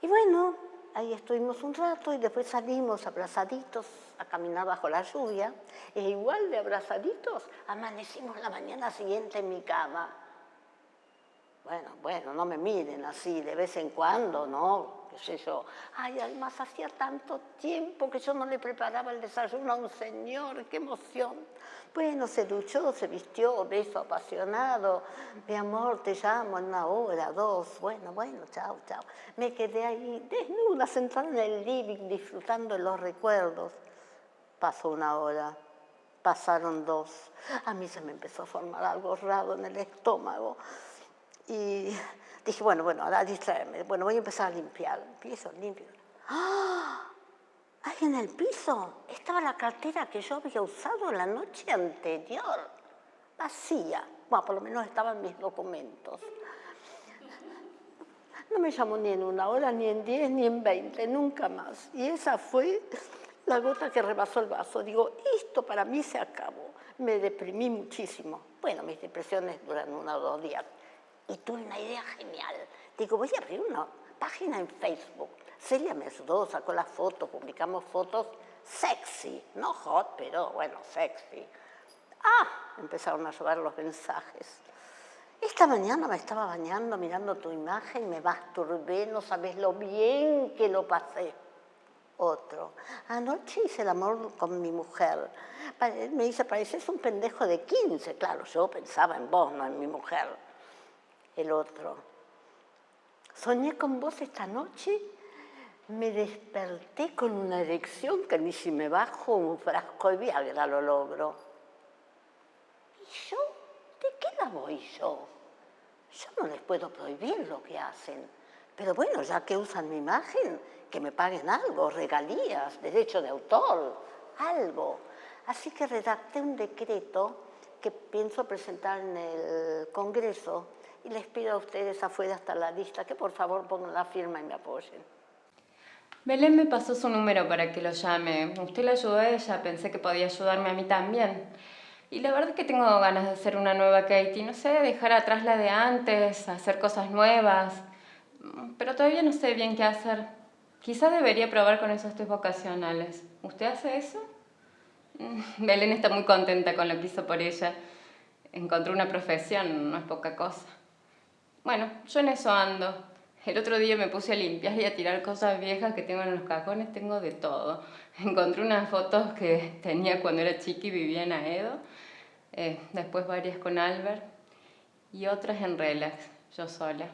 Y bueno, ahí estuvimos un rato y después salimos abrazaditos a caminar bajo la lluvia. E igual de abrazaditos, amanecimos la mañana siguiente en mi cama. Bueno, bueno, no me miren así de vez en cuando, ¿no? qué sé yo. Ay, además hacía tanto tiempo que yo no le preparaba el desayuno a un señor, qué emoción. Bueno, se duchó, se vistió, beso apasionado. Mi amor, te llamo en una hora, dos. Bueno, bueno, chao, chao. Me quedé ahí desnuda, sentada en el living, disfrutando de los recuerdos. Pasó una hora, pasaron dos. A mí se me empezó a formar algo raro en el estómago. Y dije, bueno, bueno, ahora distraerme. Bueno, voy a empezar a limpiar. Empiezo, limpio. ¡Ah! Ahí en el piso estaba la cartera que yo había usado la noche anterior, vacía. Bueno, por lo menos estaban mis documentos. No me llamó ni en una hora, ni en diez, ni en veinte, nunca más. Y esa fue la gota que rebasó el vaso. Digo, esto para mí se acabó. Me deprimí muchísimo. Bueno, mis depresiones duran uno o dos días. Y tuve una idea genial. Digo, voy a abrir una página en Facebook Celia me ayudó, sacó las fotos, publicamos fotos sexy, no hot, pero bueno, sexy. Ah, empezaron a llegar los mensajes. Esta mañana me estaba bañando mirando tu imagen, me masturbé, no sabes lo bien que lo pasé. Otro. Anoche hice el amor con mi mujer. Me dice, pareces un pendejo de 15. Claro, yo pensaba en vos, no en mi mujer. El otro. Soñé con vos esta noche me desperté con una erección que ni si me bajo un frasco de Viagra lo logro. ¿Y yo? ¿De qué la voy yo? Yo no les puedo prohibir lo que hacen. Pero bueno, ya que usan mi imagen, que me paguen algo, regalías, derecho de autor, algo. Así que redacté un decreto que pienso presentar en el Congreso y les pido a ustedes afuera hasta la lista que por favor pongan la firma y me apoyen. Belén me pasó su número para que lo llame. Usted la ayudó a ella, pensé que podía ayudarme a mí también. Y la verdad es que tengo ganas de hacer una nueva Katie. No sé, dejar atrás la de antes, hacer cosas nuevas. Pero todavía no sé bien qué hacer. Quizás debería probar con esos test vocacionales. ¿Usted hace eso? Belén está muy contenta con lo que hizo por ella. Encontró una profesión, no es poca cosa. Bueno, yo en eso ando. El otro día me puse a limpiar y a tirar cosas viejas que tengo en los cajones, tengo de todo. Encontré unas fotos que tenía cuando era chica y vivía en Aedo, eh, después varias con Albert y otras en relax, yo sola.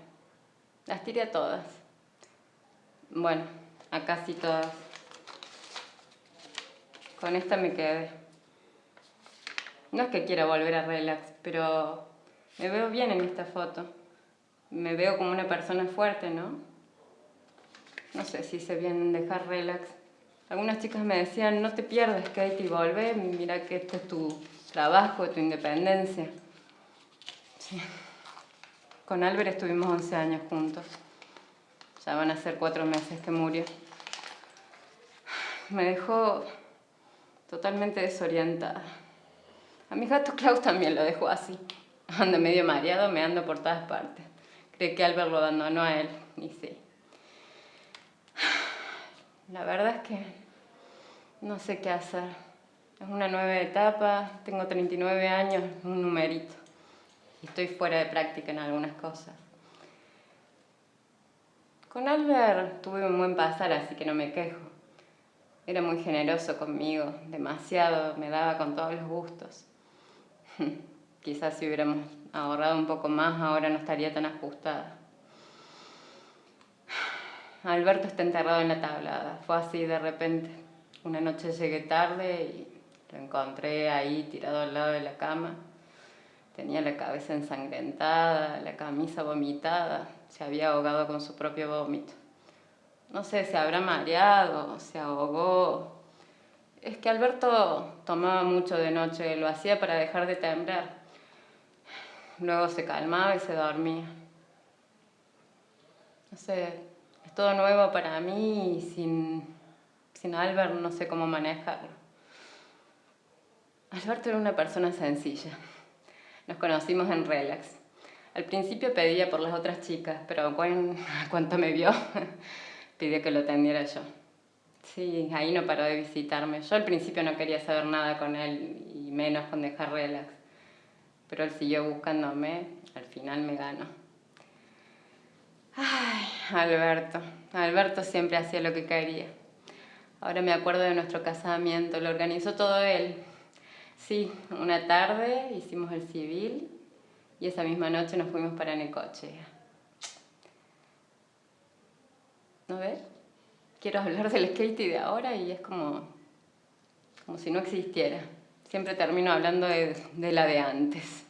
Las tiré a todas. Bueno, a casi todas. Con esta me quedé. No es que quiera volver a relax, pero me veo bien en esta foto me veo como una persona fuerte, ¿no? No sé si se bien dejar relax. Algunas chicas me decían, no te pierdas, Katie, volvé, mira que esto es tu trabajo, tu independencia. Con Albert estuvimos 11 años juntos. Ya van a ser cuatro meses que murió. Me dejó totalmente desorientada. A mi gato Klaus también lo dejó así. Anda medio mareado, me ando por todas partes cree que Albert lo abandonó a él, y sí. La verdad es que no sé qué hacer. Es una nueva etapa, tengo 39 años, un numerito. Y estoy fuera de práctica en algunas cosas. Con Albert tuve un buen pasar, así que no me quejo. Era muy generoso conmigo, demasiado, me daba con todos los gustos. Quizás si hubiéramos ahorrado un poco más, ahora no estaría tan ajustada. Alberto está enterrado en la tablada, fue así de repente. Una noche llegué tarde y lo encontré ahí tirado al lado de la cama. Tenía la cabeza ensangrentada, la camisa vomitada, se había ahogado con su propio vómito. No sé, se habrá mareado, se ahogó. Es que Alberto tomaba mucho de noche, lo hacía para dejar de temblar. Luego se calmaba y se dormía. No sé, es todo nuevo para mí y sin, sin Albert no sé cómo manejarlo. Alberto era una persona sencilla. Nos conocimos en Relax. Al principio pedía por las otras chicas, pero cuando me vio, pidió que lo atendiera yo. Sí, ahí no paró de visitarme. Yo al principio no quería saber nada con él, y menos con dejar relax pero él siguió buscándome, al final me ganó. Ay, Alberto. Alberto siempre hacía lo que quería. Ahora me acuerdo de nuestro casamiento, lo organizó todo él. Sí, una tarde hicimos el civil y esa misma noche nos fuimos para Necochea. ¿No ves? Quiero hablar del skate de ahora y es como, como si no existiera. Siempre termino hablando de, la de antes.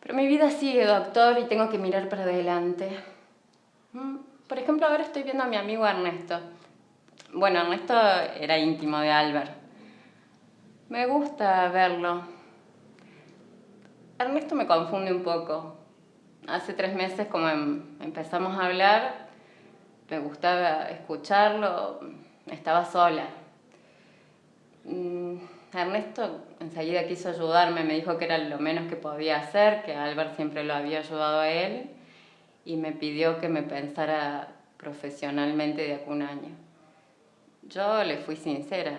Pero mi vida sigue, doctor, y tengo que mirar para adelante. Mm, por ejemplo, ahora estoy viendo a mi amigo Ernesto. Bueno, Ernesto era íntimo de Albert. Me gusta verlo. Ernesto me confunde un poco. Hace tres meses, como em, empezamos a hablar, me gustaba escucharlo, estaba sola. Ernesto enseguida quiso ayudarme, me dijo que era lo menos que podía hacer, que Albert siempre lo había ayudado a él y me pidió que me pensara profesionalmente de un año. Yo le fui sincera,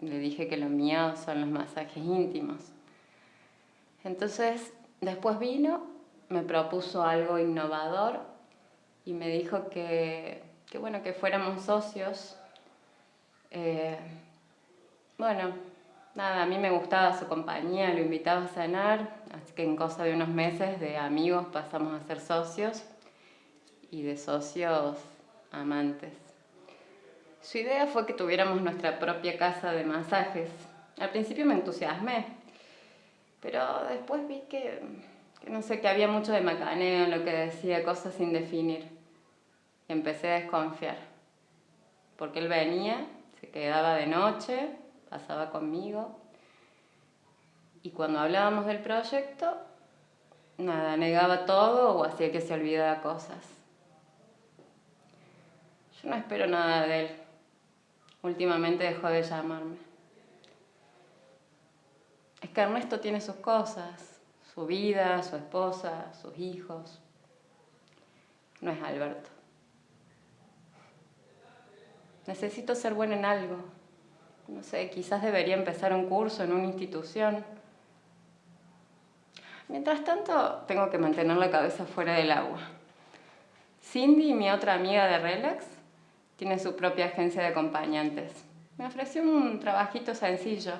le dije que lo mío son los masajes íntimos. Entonces, después vino, me propuso algo innovador y me dijo que, que bueno, que fuéramos socios Eh, bueno, nada, a mí me gustaba su compañía, lo invitaba a cenar, así que en cosa de unos meses de amigos pasamos a ser socios y de socios amantes. Su idea fue que tuviéramos nuestra propia casa de masajes. Al principio me entusiasmé, pero después vi que, no sé, que había mucho de macaneo en lo que decía, cosas sin definir. Y empecé a desconfiar, porque él venía, se quedaba de noche, pasaba conmigo, y cuando hablábamos del proyecto, nada, negaba todo o hacía que se olvidara cosas. Yo no espero nada de él. Últimamente dejó de llamarme. Es que Ernesto tiene sus cosas, su vida, su esposa, sus hijos. No es Alberto. Necesito ser buena en algo. No sé, quizás debería empezar un curso en una institución. Mientras tanto, tengo que mantener la cabeza fuera del agua. Cindy, mi otra amiga de Relax, tiene su propia agencia de acompañantes. Me ofreció un trabajito sencillo.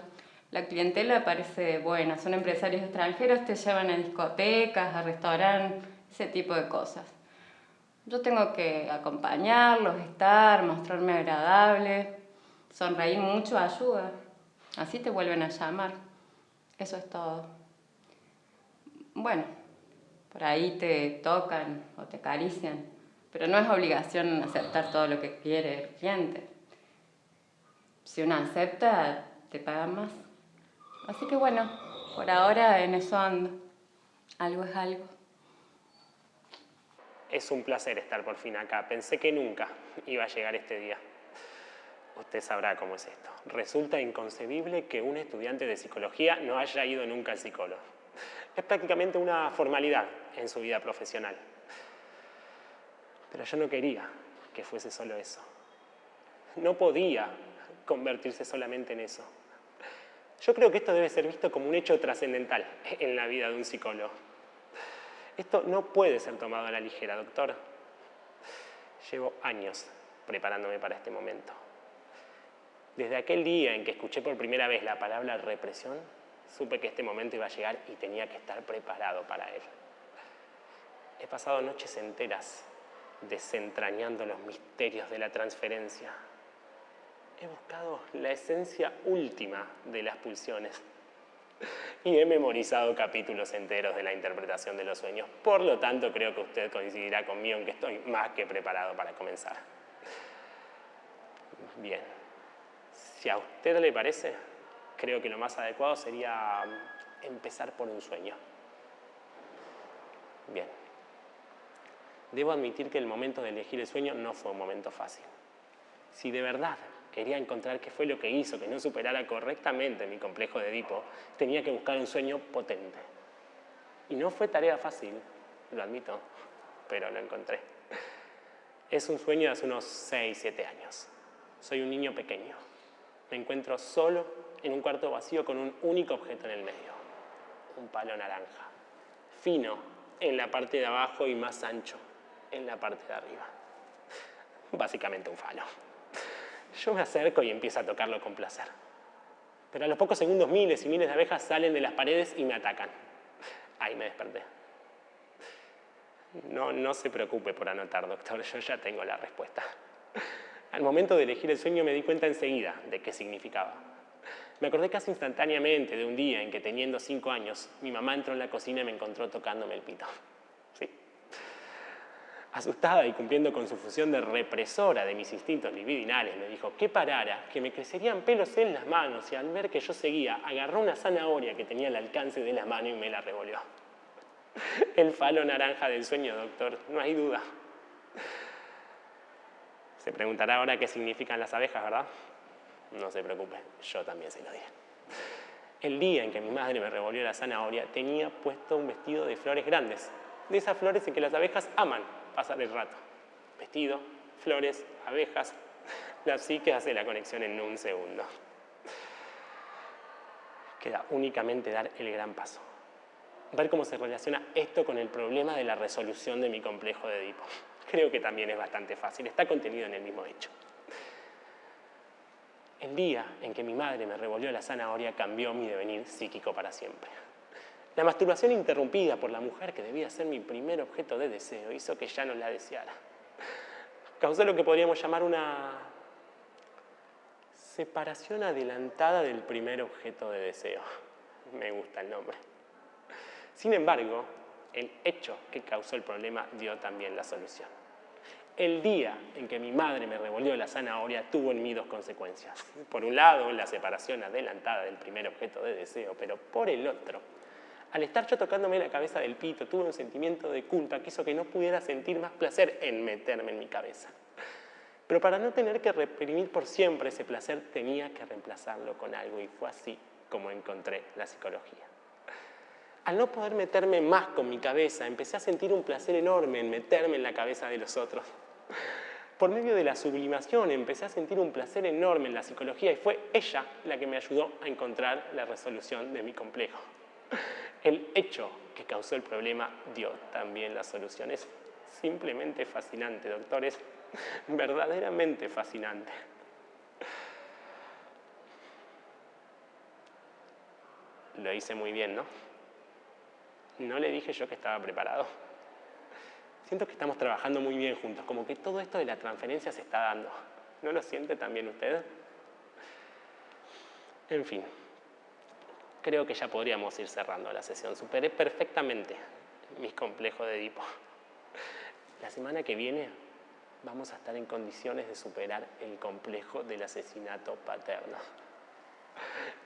La clientela parece buena, son empresarios extranjeros, te llevan a discotecas, a restaurantes, ese tipo de cosas. Yo tengo que acompañarlos, estar, mostrarme agradable, sonreír mucho ayuda. Así te vuelven a llamar. Eso es todo. Bueno, por ahí te tocan o te acarician, pero no es obligación aceptar todo lo que quiere el cliente. Si uno acepta, te pagan más. Así que bueno, por ahora en eso ando. Algo es algo. Es un placer estar por fin acá. Pensé que nunca iba a llegar este día. Usted sabrá cómo es esto. Resulta inconcebible que un estudiante de psicología no haya ido nunca al psicólogo. Es prácticamente una formalidad en su vida profesional. Pero yo no quería que fuese solo eso. No podía convertirse solamente en eso. Yo creo que esto debe ser visto como un hecho trascendental en la vida de un psicólogo. Esto no puede ser tomado a la ligera, doctor. Llevo años preparándome para este momento. Desde aquel día en que escuché por primera vez la palabra represión, supe que este momento iba a llegar y tenía que estar preparado para él. He pasado noches enteras desentrañando los misterios de la transferencia. He buscado la esencia última de las pulsiones y he memorizado capítulos enteros de la interpretación de los sueños. Por lo tanto, creo que usted coincidirá conmigo en que estoy más que preparado para comenzar. Bien, si a usted le parece, creo que lo más adecuado sería empezar por un sueño. Bien. Debo admitir que el momento de elegir el sueño no fue un momento fácil. Si de verdad quería encontrar qué fue lo que hizo que no superara correctamente mi complejo de Edipo, tenía que buscar un sueño potente. Y no fue tarea fácil, lo admito, pero lo encontré. Es un sueño de hace unos 6, 7 años. Soy un niño pequeño. Me encuentro solo en un cuarto vacío con un único objeto en el medio. Un palo naranja. Fino en la parte de abajo y más ancho en la parte de arriba. Básicamente un falo. Yo me acerco y empiezo a tocarlo con placer. Pero a los pocos segundos miles y miles de abejas salen de las paredes y me atacan. Ahí me desperté. No, no se preocupe por anotar, doctor, yo ya tengo la respuesta. Al momento de elegir el sueño me di cuenta enseguida de qué significaba. Me acordé casi instantáneamente de un día en que teniendo cinco años, mi mamá entró en la cocina y me encontró tocándome el pito. Sí, Asustada y cumpliendo con su función de represora de mis instintos libidinales, me dijo que parara, que me crecerían pelos en las manos y al ver que yo seguía, agarró una zanahoria que tenía al alcance de la mano y me la revolvió. El falo naranja del sueño, doctor, no hay duda. Se preguntará ahora qué significan las abejas, ¿verdad? No se preocupe, yo también se lo diré. El día en que mi madre me revolvió la zanahoria, tenía puesto un vestido de flores grandes, de esas flores en que las abejas aman pasar el rato. Vestido, flores, abejas. La psique hace la conexión en un segundo. Queda únicamente dar el gran paso. Ver cómo se relaciona esto con el problema de la resolución de mi complejo de Edipo. Creo que también es bastante fácil, está contenido en el mismo hecho. El día en que mi madre me revolvió la zanahoria cambió mi devenir psíquico para siempre. La masturbación interrumpida por la mujer que debía ser mi primer objeto de deseo hizo que ya no la deseara. Causó lo que podríamos llamar una separación adelantada del primer objeto de deseo. Me gusta el nombre. Sin embargo, el hecho que causó el problema dio también la solución. El día en que mi madre me revolvió la zanahoria tuvo en mí dos consecuencias. Por un lado, la separación adelantada del primer objeto de deseo, pero por el otro, al estar yo tocándome la cabeza del pito, tuve un sentimiento de culpa que hizo que no pudiera sentir más placer en meterme en mi cabeza. Pero para no tener que reprimir por siempre ese placer, tenía que reemplazarlo con algo y fue así como encontré la psicología. Al no poder meterme más con mi cabeza, empecé a sentir un placer enorme en meterme en la cabeza de los otros. Por medio de la sublimación empecé a sentir un placer enorme en la psicología y fue ella la que me ayudó a encontrar la resolución de mi complejo. El hecho que causó el problema dio también la solución. Es simplemente fascinante, doctores, verdaderamente fascinante. Lo hice muy bien, ¿no? No le dije yo que estaba preparado. Siento que estamos trabajando muy bien juntos, como que todo esto de la transferencia se está dando. ¿No lo siente también usted? En fin, creo que ya podríamos ir cerrando la sesión. Superé perfectamente mis complejos de Edipo. La semana que viene vamos a estar en condiciones de superar el complejo del asesinato paterno.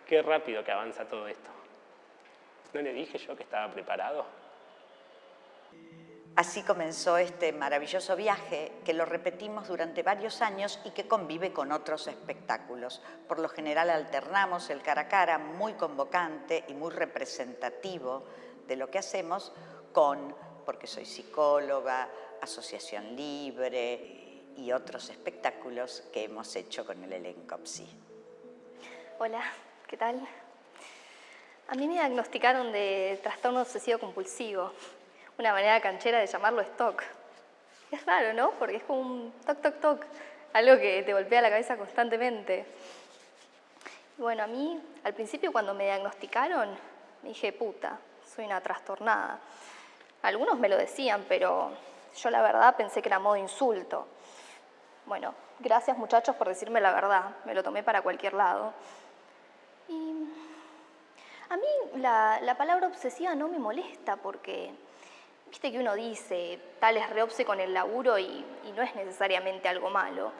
Qué rápido que avanza todo esto. ¿No le dije yo que estaba preparado? Así comenzó este maravilloso viaje que lo repetimos durante varios años y que convive con otros espectáculos. Por lo general alternamos el cara a cara muy convocante y muy representativo de lo que hacemos con, porque soy psicóloga, asociación libre y otros espectáculos que hemos hecho con el elenco PSI. Hola, ¿qué tal? A mí me diagnosticaron de trastorno obsesivo compulsivo, una manera canchera de llamarlo stock. Es raro, ¿no? Porque es como un toc, toc, toc, algo que te golpea la cabeza constantemente. bueno, a mí, al principio cuando me diagnosticaron, me dije, puta, soy una trastornada. Algunos me lo decían, pero yo la verdad pensé que era modo insulto. Bueno, gracias muchachos por decirme la verdad, me lo tomé para cualquier lado. Y a mí la, palabra obsesiva no me molesta porque, viste que uno dice, tal es reobse con el laburo y, no es necesariamente algo malo.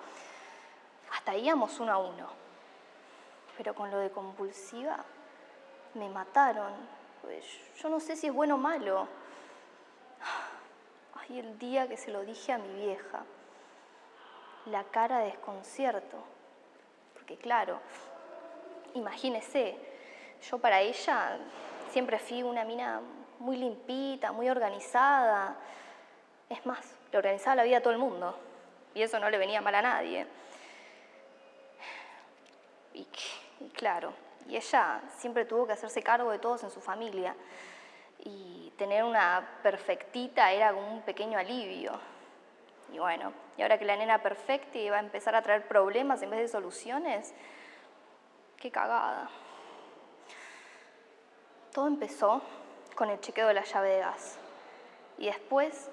Hasta íbamos uno a uno. Pero con lo de compulsiva, me mataron. Pues yo no sé si es bueno o malo. Ay, el día que se lo dije a mi vieja. La cara de desconcierto. Porque claro, imagínese, yo para ella siempre fui una mina muy limpita, muy organizada. Es más, le organizaba la vida a todo el mundo y eso no le venía mal a nadie. Y, claro, y ella siempre tuvo que hacerse cargo de todos en su familia y tener una perfectita era como un pequeño alivio. Y bueno, y ahora que la nena perfecta iba a empezar a traer problemas en vez de soluciones, qué cagada. Todo empezó con el chequeo de la llave de gas y después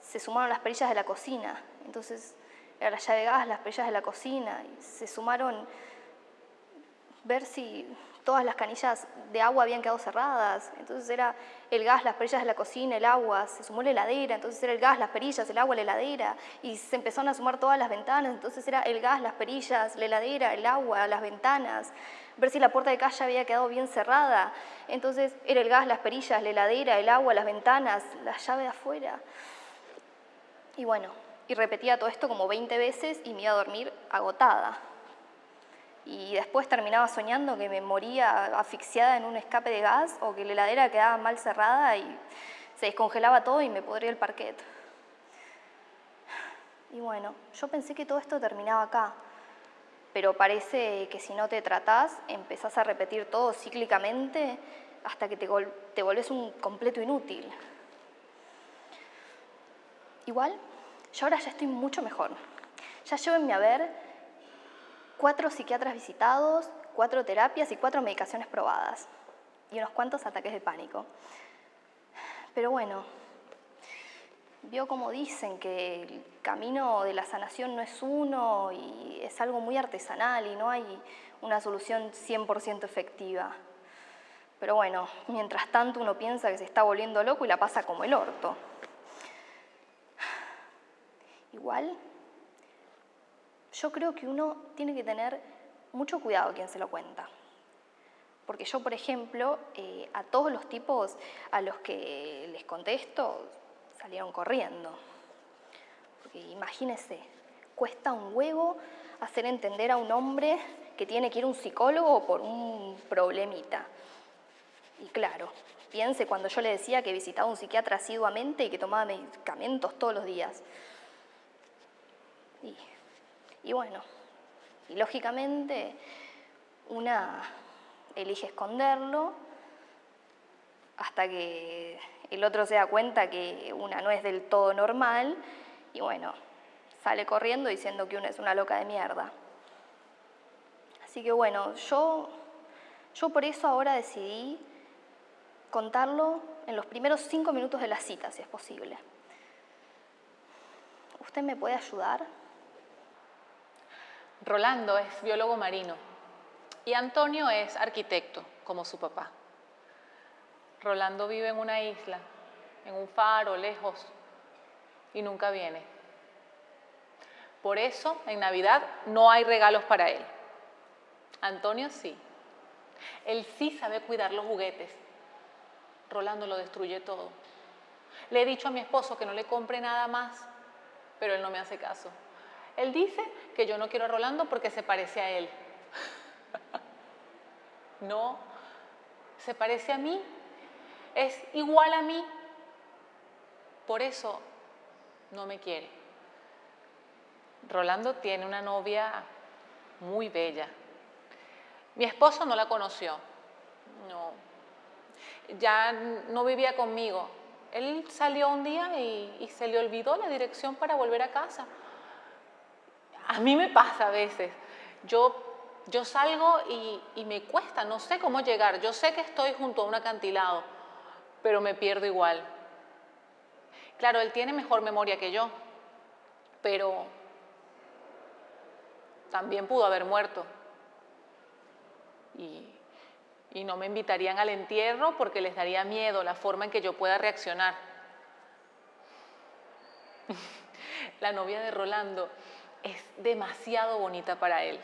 se sumaron las perillas de la cocina. Entonces era la llave de gas, las perillas de la cocina y se sumaron ver si todas las canillas de agua habían quedado cerradas. Entonces era el gas, las perillas de la cocina, el agua, se sumó la heladera, entonces era el gas, las perillas, el agua, la heladera, y se empezaron a sumar todas las ventanas, entonces era el gas, las perillas, la heladera, el agua, las ventanas, ver si la puerta de calle había quedado bien cerrada, entonces era el gas, las perillas, la heladera, el agua, las ventanas, la llave de afuera. Y bueno, y repetía todo esto como 20 veces y me iba a dormir agotada y después terminaba soñando que me moría asfixiada en un escape de gas o que la heladera quedaba mal cerrada y se descongelaba todo y me podría el parquet. Y bueno, yo pensé que todo esto terminaba acá, pero parece que si no te tratás, empezás a repetir todo cíclicamente hasta que te, te volvés un completo inútil. Igual, yo ahora ya estoy mucho mejor. Ya llévenme a ver cuatro psiquiatras visitados, cuatro terapias y cuatro medicaciones probadas. Y unos cuantos ataques de pánico. Pero bueno, vio como dicen que el camino de la sanación no es uno y es algo muy artesanal y no hay una solución 100% efectiva. Pero bueno, mientras tanto uno piensa que se está volviendo loco y la pasa como el orto. Igual, yo creo que uno tiene que tener mucho cuidado a quien se lo cuenta. Porque yo, por ejemplo, eh, a todos los tipos a los que les contesto, salieron corriendo. Porque imagínese, cuesta un huevo hacer entender a un hombre que tiene que ir a un psicólogo por un problemita. Y claro, piense cuando yo le decía que visitaba un psiquiatra asiduamente y que tomaba medicamentos todos los días. Y bueno, y lógicamente una elige esconderlo hasta que el otro se da cuenta que una no es del todo normal y bueno, sale corriendo diciendo que una es una loca de mierda. Así que bueno, yo, yo por eso ahora decidí contarlo en los primeros cinco minutos de la cita, si es posible. ¿Usted me puede ayudar? Rolando es biólogo marino y Antonio es arquitecto, como su papá. Rolando vive en una isla, en un faro, lejos, y nunca viene. Por eso, en Navidad no hay regalos para él. Antonio sí. Él sí sabe cuidar los juguetes Rolando lo destruye todo. Le he dicho a mi esposo que no le compre nada más, pero él no me hace caso. Él dice que yo no quiero a Rolando porque se parece a él. no, se parece a mí, es igual a mí. Por eso no me quiere. Rolando tiene una novia muy bella. Mi esposo no la conoció. No, ya no vivía conmigo. Él salió un día y, se le olvidó la dirección para volver a casa. A mí me pasa a veces. Yo, yo salgo y, me cuesta, no sé cómo llegar. Yo sé que estoy junto a un acantilado, pero me pierdo igual. Claro, él tiene mejor memoria que yo, pero también pudo haber muerto. Y no me invitarían al entierro porque les daría miedo la forma en que yo pueda reaccionar. la novia de Rolando es demasiado bonita para él.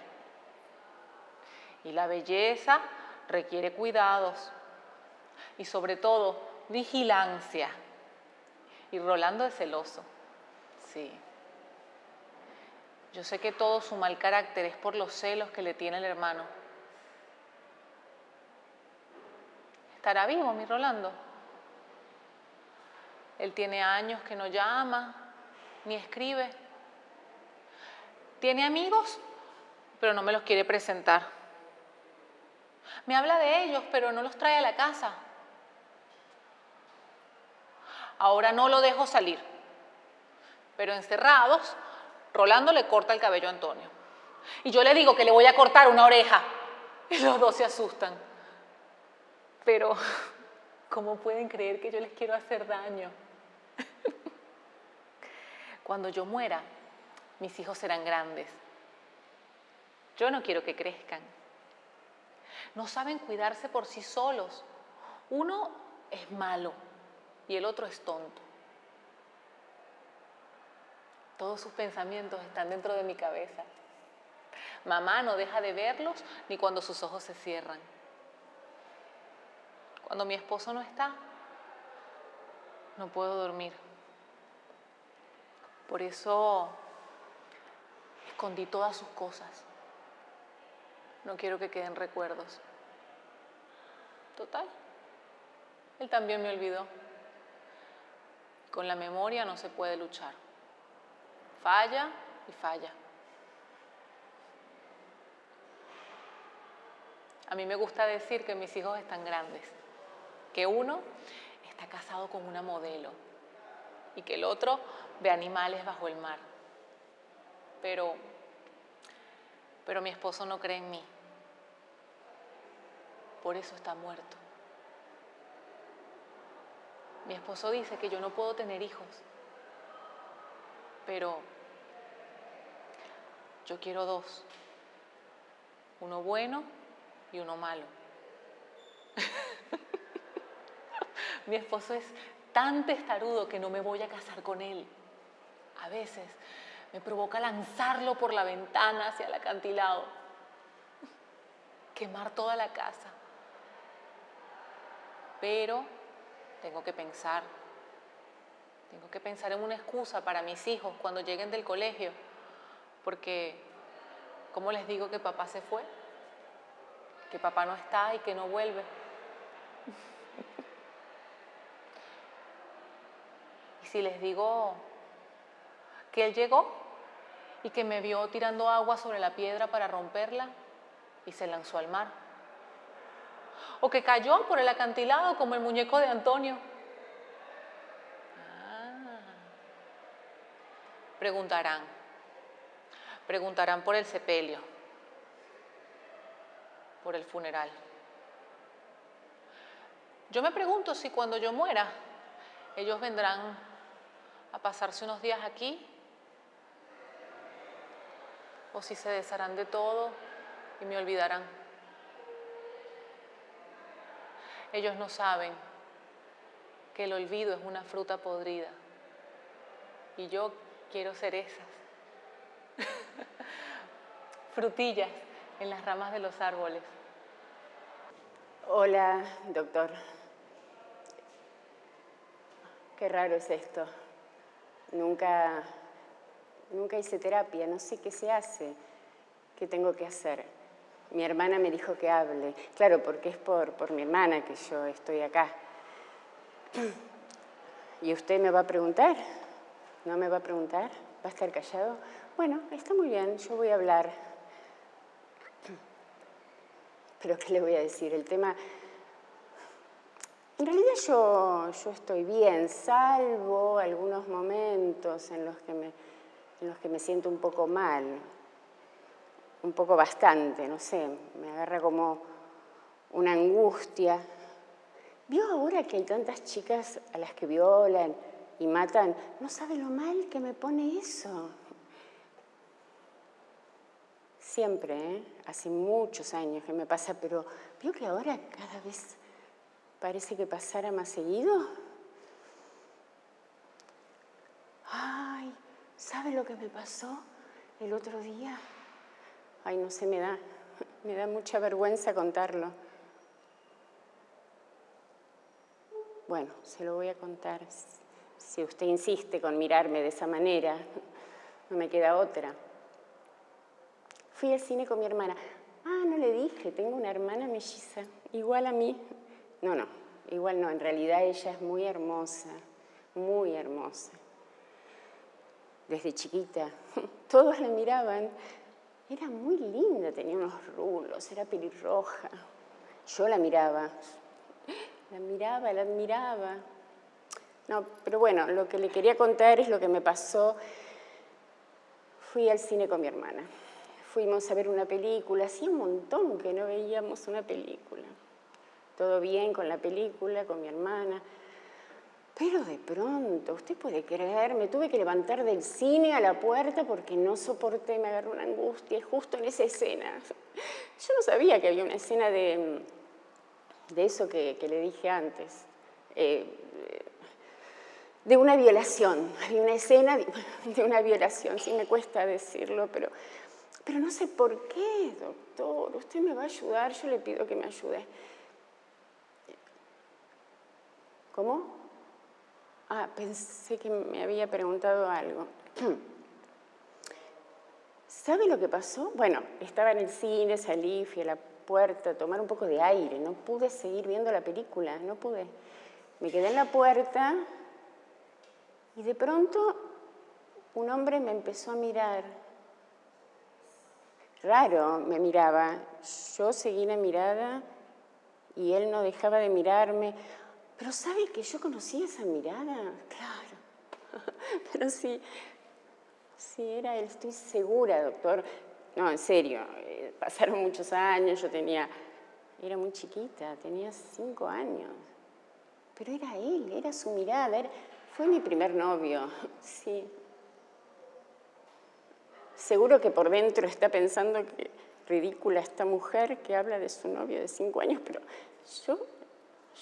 Y la belleza requiere cuidados y sobre todo vigilancia. Y Rolando es celoso, sí. Yo sé que todo su mal carácter es por los celos que le tiene el hermano. ¿Estará vivo mi Rolando? Él tiene años que no llama, ni escribe. Tiene amigos, pero no me los quiere presentar. Me habla de ellos, pero no los trae a la casa. Ahora no lo dejo salir. Pero encerrados, Rolando le corta el cabello a Antonio. Y yo le digo que le voy a cortar una oreja. Y los dos se asustan pero ¿cómo pueden creer que yo les quiero hacer daño? Cuando yo muera, mis hijos serán grandes. Yo no quiero que crezcan. No saben cuidarse por sí solos. Uno es malo y el otro es tonto. Todos sus pensamientos están dentro de mi cabeza. Mamá no deja de verlos ni cuando sus ojos se cierran cuando mi esposo no está, no puedo dormir. Por eso escondí todas sus cosas. No quiero que queden recuerdos. Total, él también me olvidó. Con la memoria no se puede luchar. Falla y falla. A mí me gusta decir que mis hijos están grandes que uno está casado con una modelo y que el otro ve animales bajo el mar. Pero, Pero mi esposo no cree en mí. Por eso está muerto. Mi esposo dice que yo no puedo tener hijos. Pero yo quiero dos. Uno bueno y uno malo. Mi esposo es tan testarudo que no me voy a casar con él. A veces me provoca lanzarlo por la ventana hacia el acantilado, quemar toda la casa. Pero tengo que pensar, tengo que pensar en una excusa para mis hijos cuando lleguen del colegio, porque ¿cómo les digo que papá se fue? Que papá no está y que no vuelve. Y si les digo que él llegó y que me vio tirando agua sobre la piedra para romperla y se lanzó al mar. O que cayó por el acantilado como el muñeco de Antonio. Ah. Preguntarán, preguntarán por el sepelio, por el funeral. Yo me pregunto si cuando yo muera, ellos vendrán a pasarse unos días aquí o si se desharán de todo y me olvidarán. Ellos no saben que el olvido es una fruta podrida y yo quiero ser esas. Frutillas en las ramas de los árboles. Hola, doctor. Qué raro es esto. Nunca Nunca hice terapia, no sé qué se hace, qué tengo que hacer. Mi hermana me dijo que hable. Claro, porque es por, por mi hermana que yo estoy acá. ¿Y usted me va a preguntar? ¿No me va a preguntar? ¿Va a estar callado? Bueno, está muy bien, yo voy a hablar. Pero ¿qué le voy a decir? El tema... En realidad yo, yo estoy bien, salvo algunos momentos en los que me en los que me siento un poco mal, un poco bastante, no sé, me agarra como una angustia. ¿Vio ahora que hay tantas chicas a las que violan y matan? No sabe lo mal que me pone eso. Siempre, ¿eh? hace muchos años que me pasa, pero ¿vio que ahora cada vez parece que pasara más seguido? Ay, ¿Sabe lo que me pasó el otro día? Ay, no sé, me da, me da mucha vergüenza contarlo. Bueno, se lo voy a contar. Si usted insiste con mirarme de esa manera, no me queda otra. Fui al cine con mi hermana. Ah, no le dije, tengo una hermana melliza, igual a mí. No, no, igual no, en realidad ella es muy hermosa, muy hermosa desde chiquita. Todos la miraban. Era muy linda, tenía unos rulos, era pelirroja. Yo la miraba, la miraba, la admiraba. No, pero bueno, lo que le quería contar es lo que me pasó. Fui al cine con mi hermana. Fuimos a ver una película, hacía un montón que no veíamos una película. Todo bien con la película, con mi hermana. Pero de pronto, usted puede creer, me tuve que levantar del cine a la puerta porque no soporté, me agarró una angustia justo en esa escena. Yo no sabía que había una escena de, de eso que, le dije antes, eh, de una violación. Había una escena de, una violación, sí me cuesta decirlo, pero, pero no sé por qué, doctor. Usted me va a ayudar, yo le pido que me ayude. ¿Cómo? Ah, pensé que me había preguntado algo. ¿Sabe lo que pasó? Bueno, estaba en el cine, salí, fui a la puerta a tomar un poco de aire. No pude seguir viendo la película, no pude. Me quedé en la puerta y de pronto un hombre me empezó a mirar. Raro me miraba. Yo seguí la mirada y él no dejaba de mirarme. Pero ¿sabe que yo conocí esa mirada? Claro. Pero sí, sí era él, estoy segura, doctor. No, en serio, eh, pasaron muchos años, yo tenía, era muy chiquita, tenía cinco años. Pero era él, era su mirada, fue mi primer novio, sí. Seguro que por dentro está pensando que ridícula esta mujer que habla de su novio de cinco años, pero yo,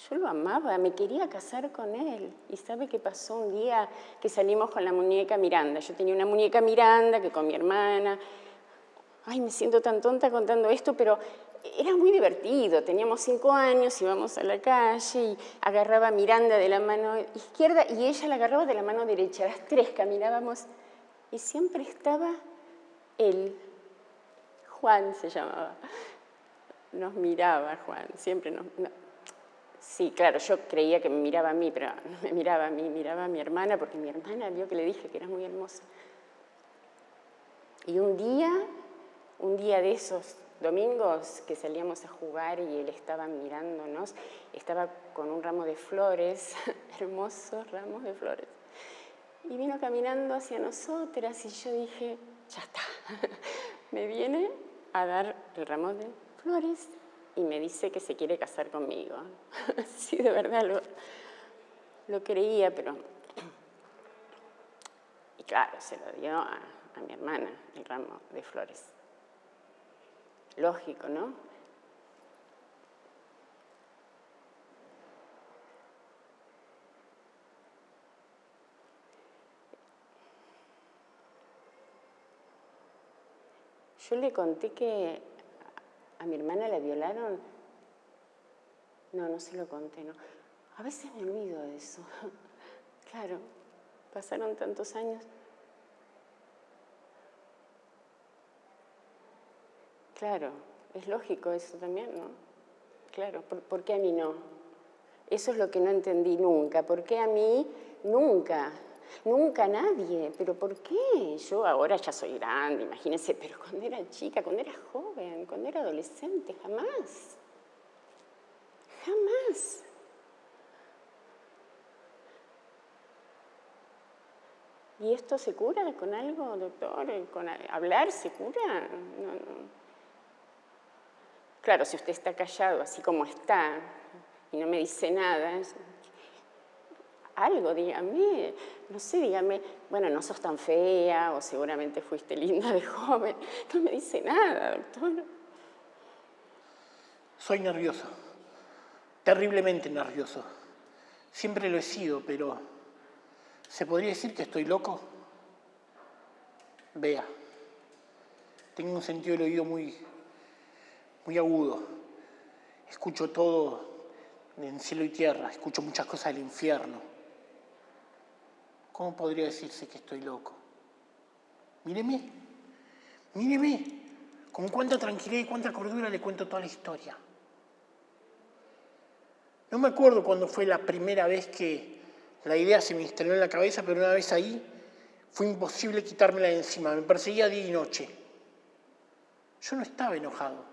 yo lo amaba, me quería casar con él. ¿Y sabe qué pasó un día que salimos con la muñeca Miranda? Yo tenía una muñeca Miranda que con mi hermana... Ay, me siento tan tonta contando esto, pero era muy divertido. Teníamos cinco años, íbamos a la calle y agarraba a Miranda de la mano izquierda y ella la agarraba de la mano derecha. Las tres caminábamos y siempre estaba él Juan se llamaba. Nos miraba Juan, siempre nos... Sí, claro, yo creía que me miraba a mí, pero no me miraba a mí, miraba a mi hermana, porque mi hermana vio que le dije que era muy hermosa. Y un día, un día de esos domingos que salíamos a jugar y él estaba mirándonos, estaba con un ramo de flores, hermosos ramos de flores. Y vino caminando hacia nosotras y yo dije, ya está, me viene a dar el ramo de flores y me dice que se quiere casar conmigo. sí, de verdad lo, lo creía, pero... Y claro, se lo dio a, a mi hermana, el ramo de flores. Lógico, ¿no? Yo le conté que a mi hermana la violaron. No, no se lo conté, no. A veces me olvido de eso. Claro, pasaron tantos años. Claro, es lógico eso también, ¿no? Claro, ¿por, ¿por, qué a mí no? Eso es lo que no entendí nunca. ¿Por qué a mí nunca? Nunca nadie. ¿Pero por qué? Yo ahora ya soy grande, imagínense, pero cuando era chica, cuando era joven, cuando era adolescente, jamás. Jamás. ¿Y esto se cura con algo, doctor? ¿Con hablar se cura? No, no. Claro, si usted está callado así como está y no me dice nada, algo, dígame, no sé, dígame, bueno, no sos tan fea o seguramente fuiste linda de joven. No me dice nada, doctor. Soy nervioso, terriblemente nervioso. Siempre lo he sido, pero ¿se podría decir que estoy loco? Vea, tengo un sentido del oído muy, muy agudo. Escucho todo en cielo y tierra, escucho muchas cosas del infierno. ¿Cómo podría decirse que estoy loco? Míreme, míreme, con cuánta tranquilidad y cuánta cordura le cuento toda la historia. No me acuerdo cuándo fue la primera vez que la idea se me instaló en la cabeza, pero una vez ahí fue imposible quitármela de encima, me perseguía día y noche. Yo no estaba enojado,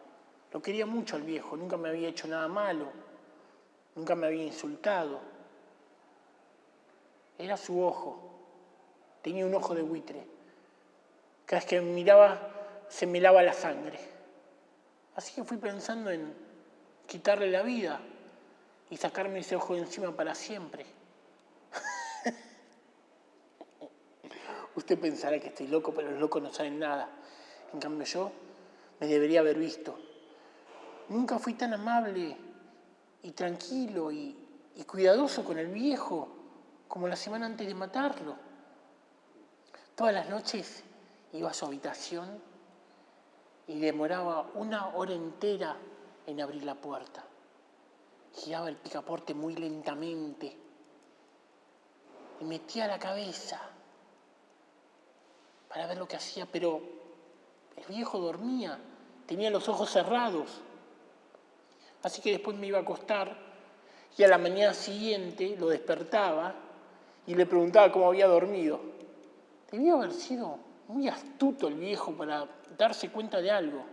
lo quería mucho al viejo, nunca me había hecho nada malo, nunca me había insultado. Era su ojo. Tenía un ojo de buitre. Cada vez que miraba se me lava la sangre. Así que fui pensando en quitarle la vida y sacarme ese ojo de encima para siempre. Usted pensará que estoy loco, pero los locos no saben nada. En cambio yo me debería haber visto. Nunca fui tan amable y tranquilo y cuidadoso con el viejo como la semana antes de matarlo. Todas las noches iba a su habitación y demoraba una hora entera en abrir la puerta. Giraba el picaporte muy lentamente y metía la cabeza para ver lo que hacía, pero el viejo dormía, tenía los ojos cerrados. Así que después me iba a acostar y a la mañana siguiente lo despertaba y le preguntaba cómo había dormido. Debía haber sido muy astuto el viejo para darse cuenta de algo.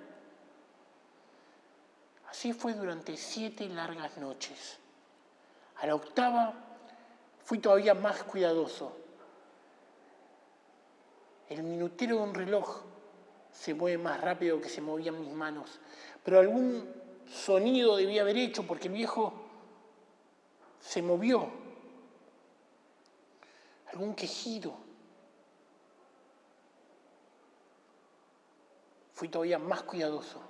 Así fue durante siete largas noches. A la octava fui todavía más cuidadoso. El minutero de un reloj se mueve más rápido que se movían mis manos. Pero algún sonido debía haber hecho porque el viejo se movió. Algún quejido. Fui todavía más cuidadoso.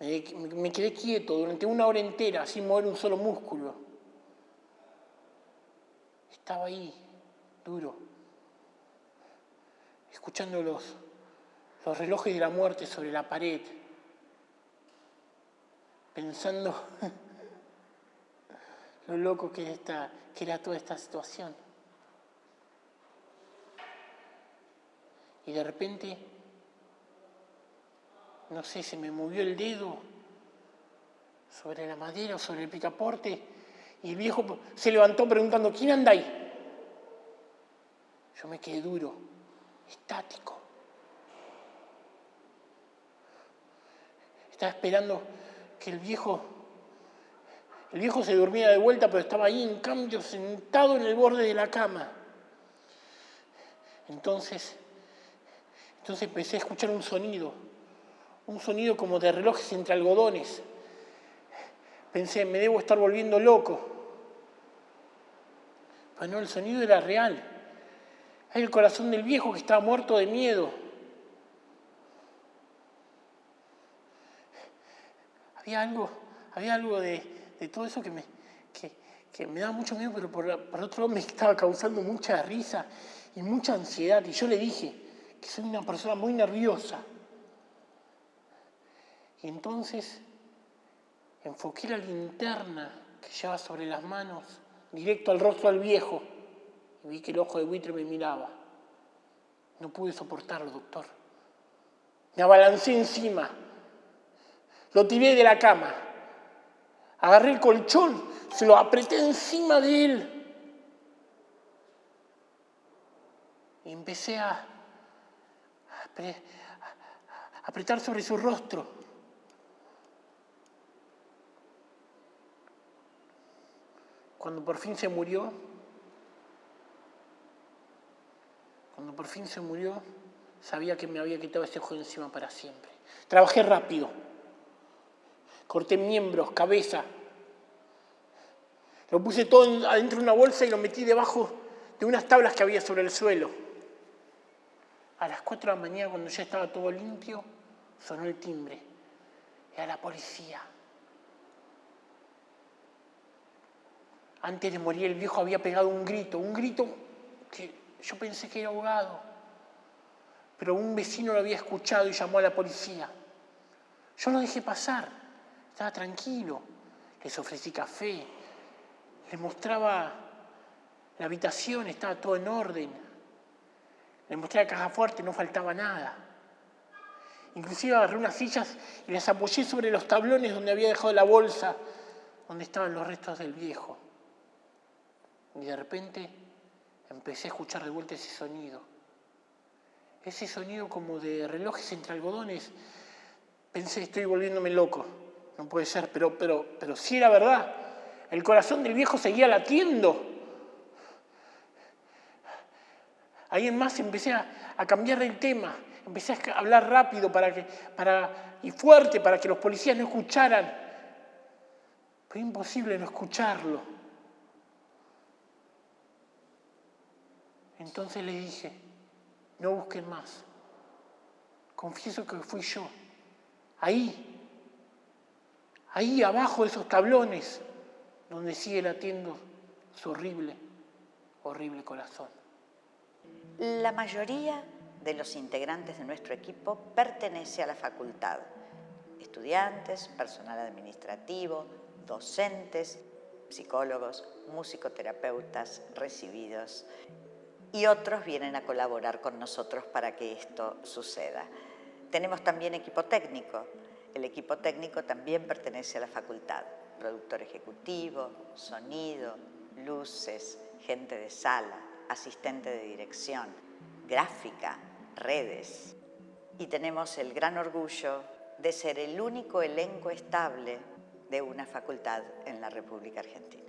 Me quedé quieto durante una hora entera sin mover un solo músculo. Estaba ahí, duro, escuchando los, relojes de la muerte sobre la pared, pensando lo loco que, esta, que era toda esta situación. Y de repente no sé, se me movió el dedo sobre la madera o sobre el picaporte y el viejo se levantó preguntando, ¿quién anda ahí? Yo me quedé duro, estático. Estaba esperando que el viejo, el viejo se durmiera de vuelta, pero estaba ahí en cambio sentado en el borde de la cama. Entonces, entonces empecé a escuchar un sonido un sonido como de relojes entre algodones. Pensé, me debo estar volviendo loco. Pero no, el sonido era real. Era el corazón del viejo que estaba muerto de miedo. Había algo, había algo de, todo eso que me, que, daba mucho miedo, pero por, por otro lado me estaba causando mucha risa y mucha ansiedad. Y yo le dije soy una persona muy nerviosa. Y entonces enfoqué la linterna que llevaba sobre las manos directo al rostro del viejo y vi que el ojo de buitre me miraba. No pude soportarlo, doctor. Me abalancé encima, lo tiré de la cama, agarré el colchón, se lo apreté encima de él y empecé a apretar sobre su rostro. Cuando por fin se murió, cuando por fin se murió, sabía que me había quitado ese ojo encima para siempre. Trabajé rápido, corté miembros, cabeza, lo puse todo adentro de una bolsa y lo metí debajo de unas tablas que había sobre el suelo. A las 4 de la mañana, cuando ya estaba todo limpio, sonó el timbre. Era la policía. Antes de morir el viejo había pegado un grito, un grito que yo pensé que era ahogado. Pero un vecino lo había escuchado y llamó a la policía. Yo lo dejé pasar, estaba tranquilo. Les ofrecí café, les mostraba la habitación, estaba todo en orden. Les mostré la caja fuerte, no faltaba nada. Inclusive agarré unas sillas y las apoyé sobre los tablones donde había dejado la bolsa, donde estaban los restos del viejo. Y de repente empecé a escuchar de vuelta ese sonido. Ese sonido como de relojes entre algodones. Pensé, estoy volviéndome loco. No puede ser, pero, pero, pero sí era verdad. El corazón del viejo seguía latiendo. Ahí en más empecé a, cambiar el tema. Empecé a hablar rápido para que, para, y fuerte para que los policías no escucharan. Fue imposible no escucharlo. Entonces le dije, no busquen más. Confieso que fui yo. Ahí, ahí abajo de esos tablones, donde sigue latiendo su horrible, horrible corazón. La mayoría de los integrantes de nuestro equipo pertenece a la facultad. Estudiantes, personal administrativo, docentes, psicólogos, musicoterapeutas recibidos y otros vienen a colaborar con nosotros para que esto suceda. Tenemos también equipo técnico. El equipo técnico también pertenece a la facultad. Productor ejecutivo, sonido, luces, gente de sala, asistente de dirección, gráfica, redes. Y tenemos el gran orgullo de ser el único elenco estable de una facultad en la República Argentina.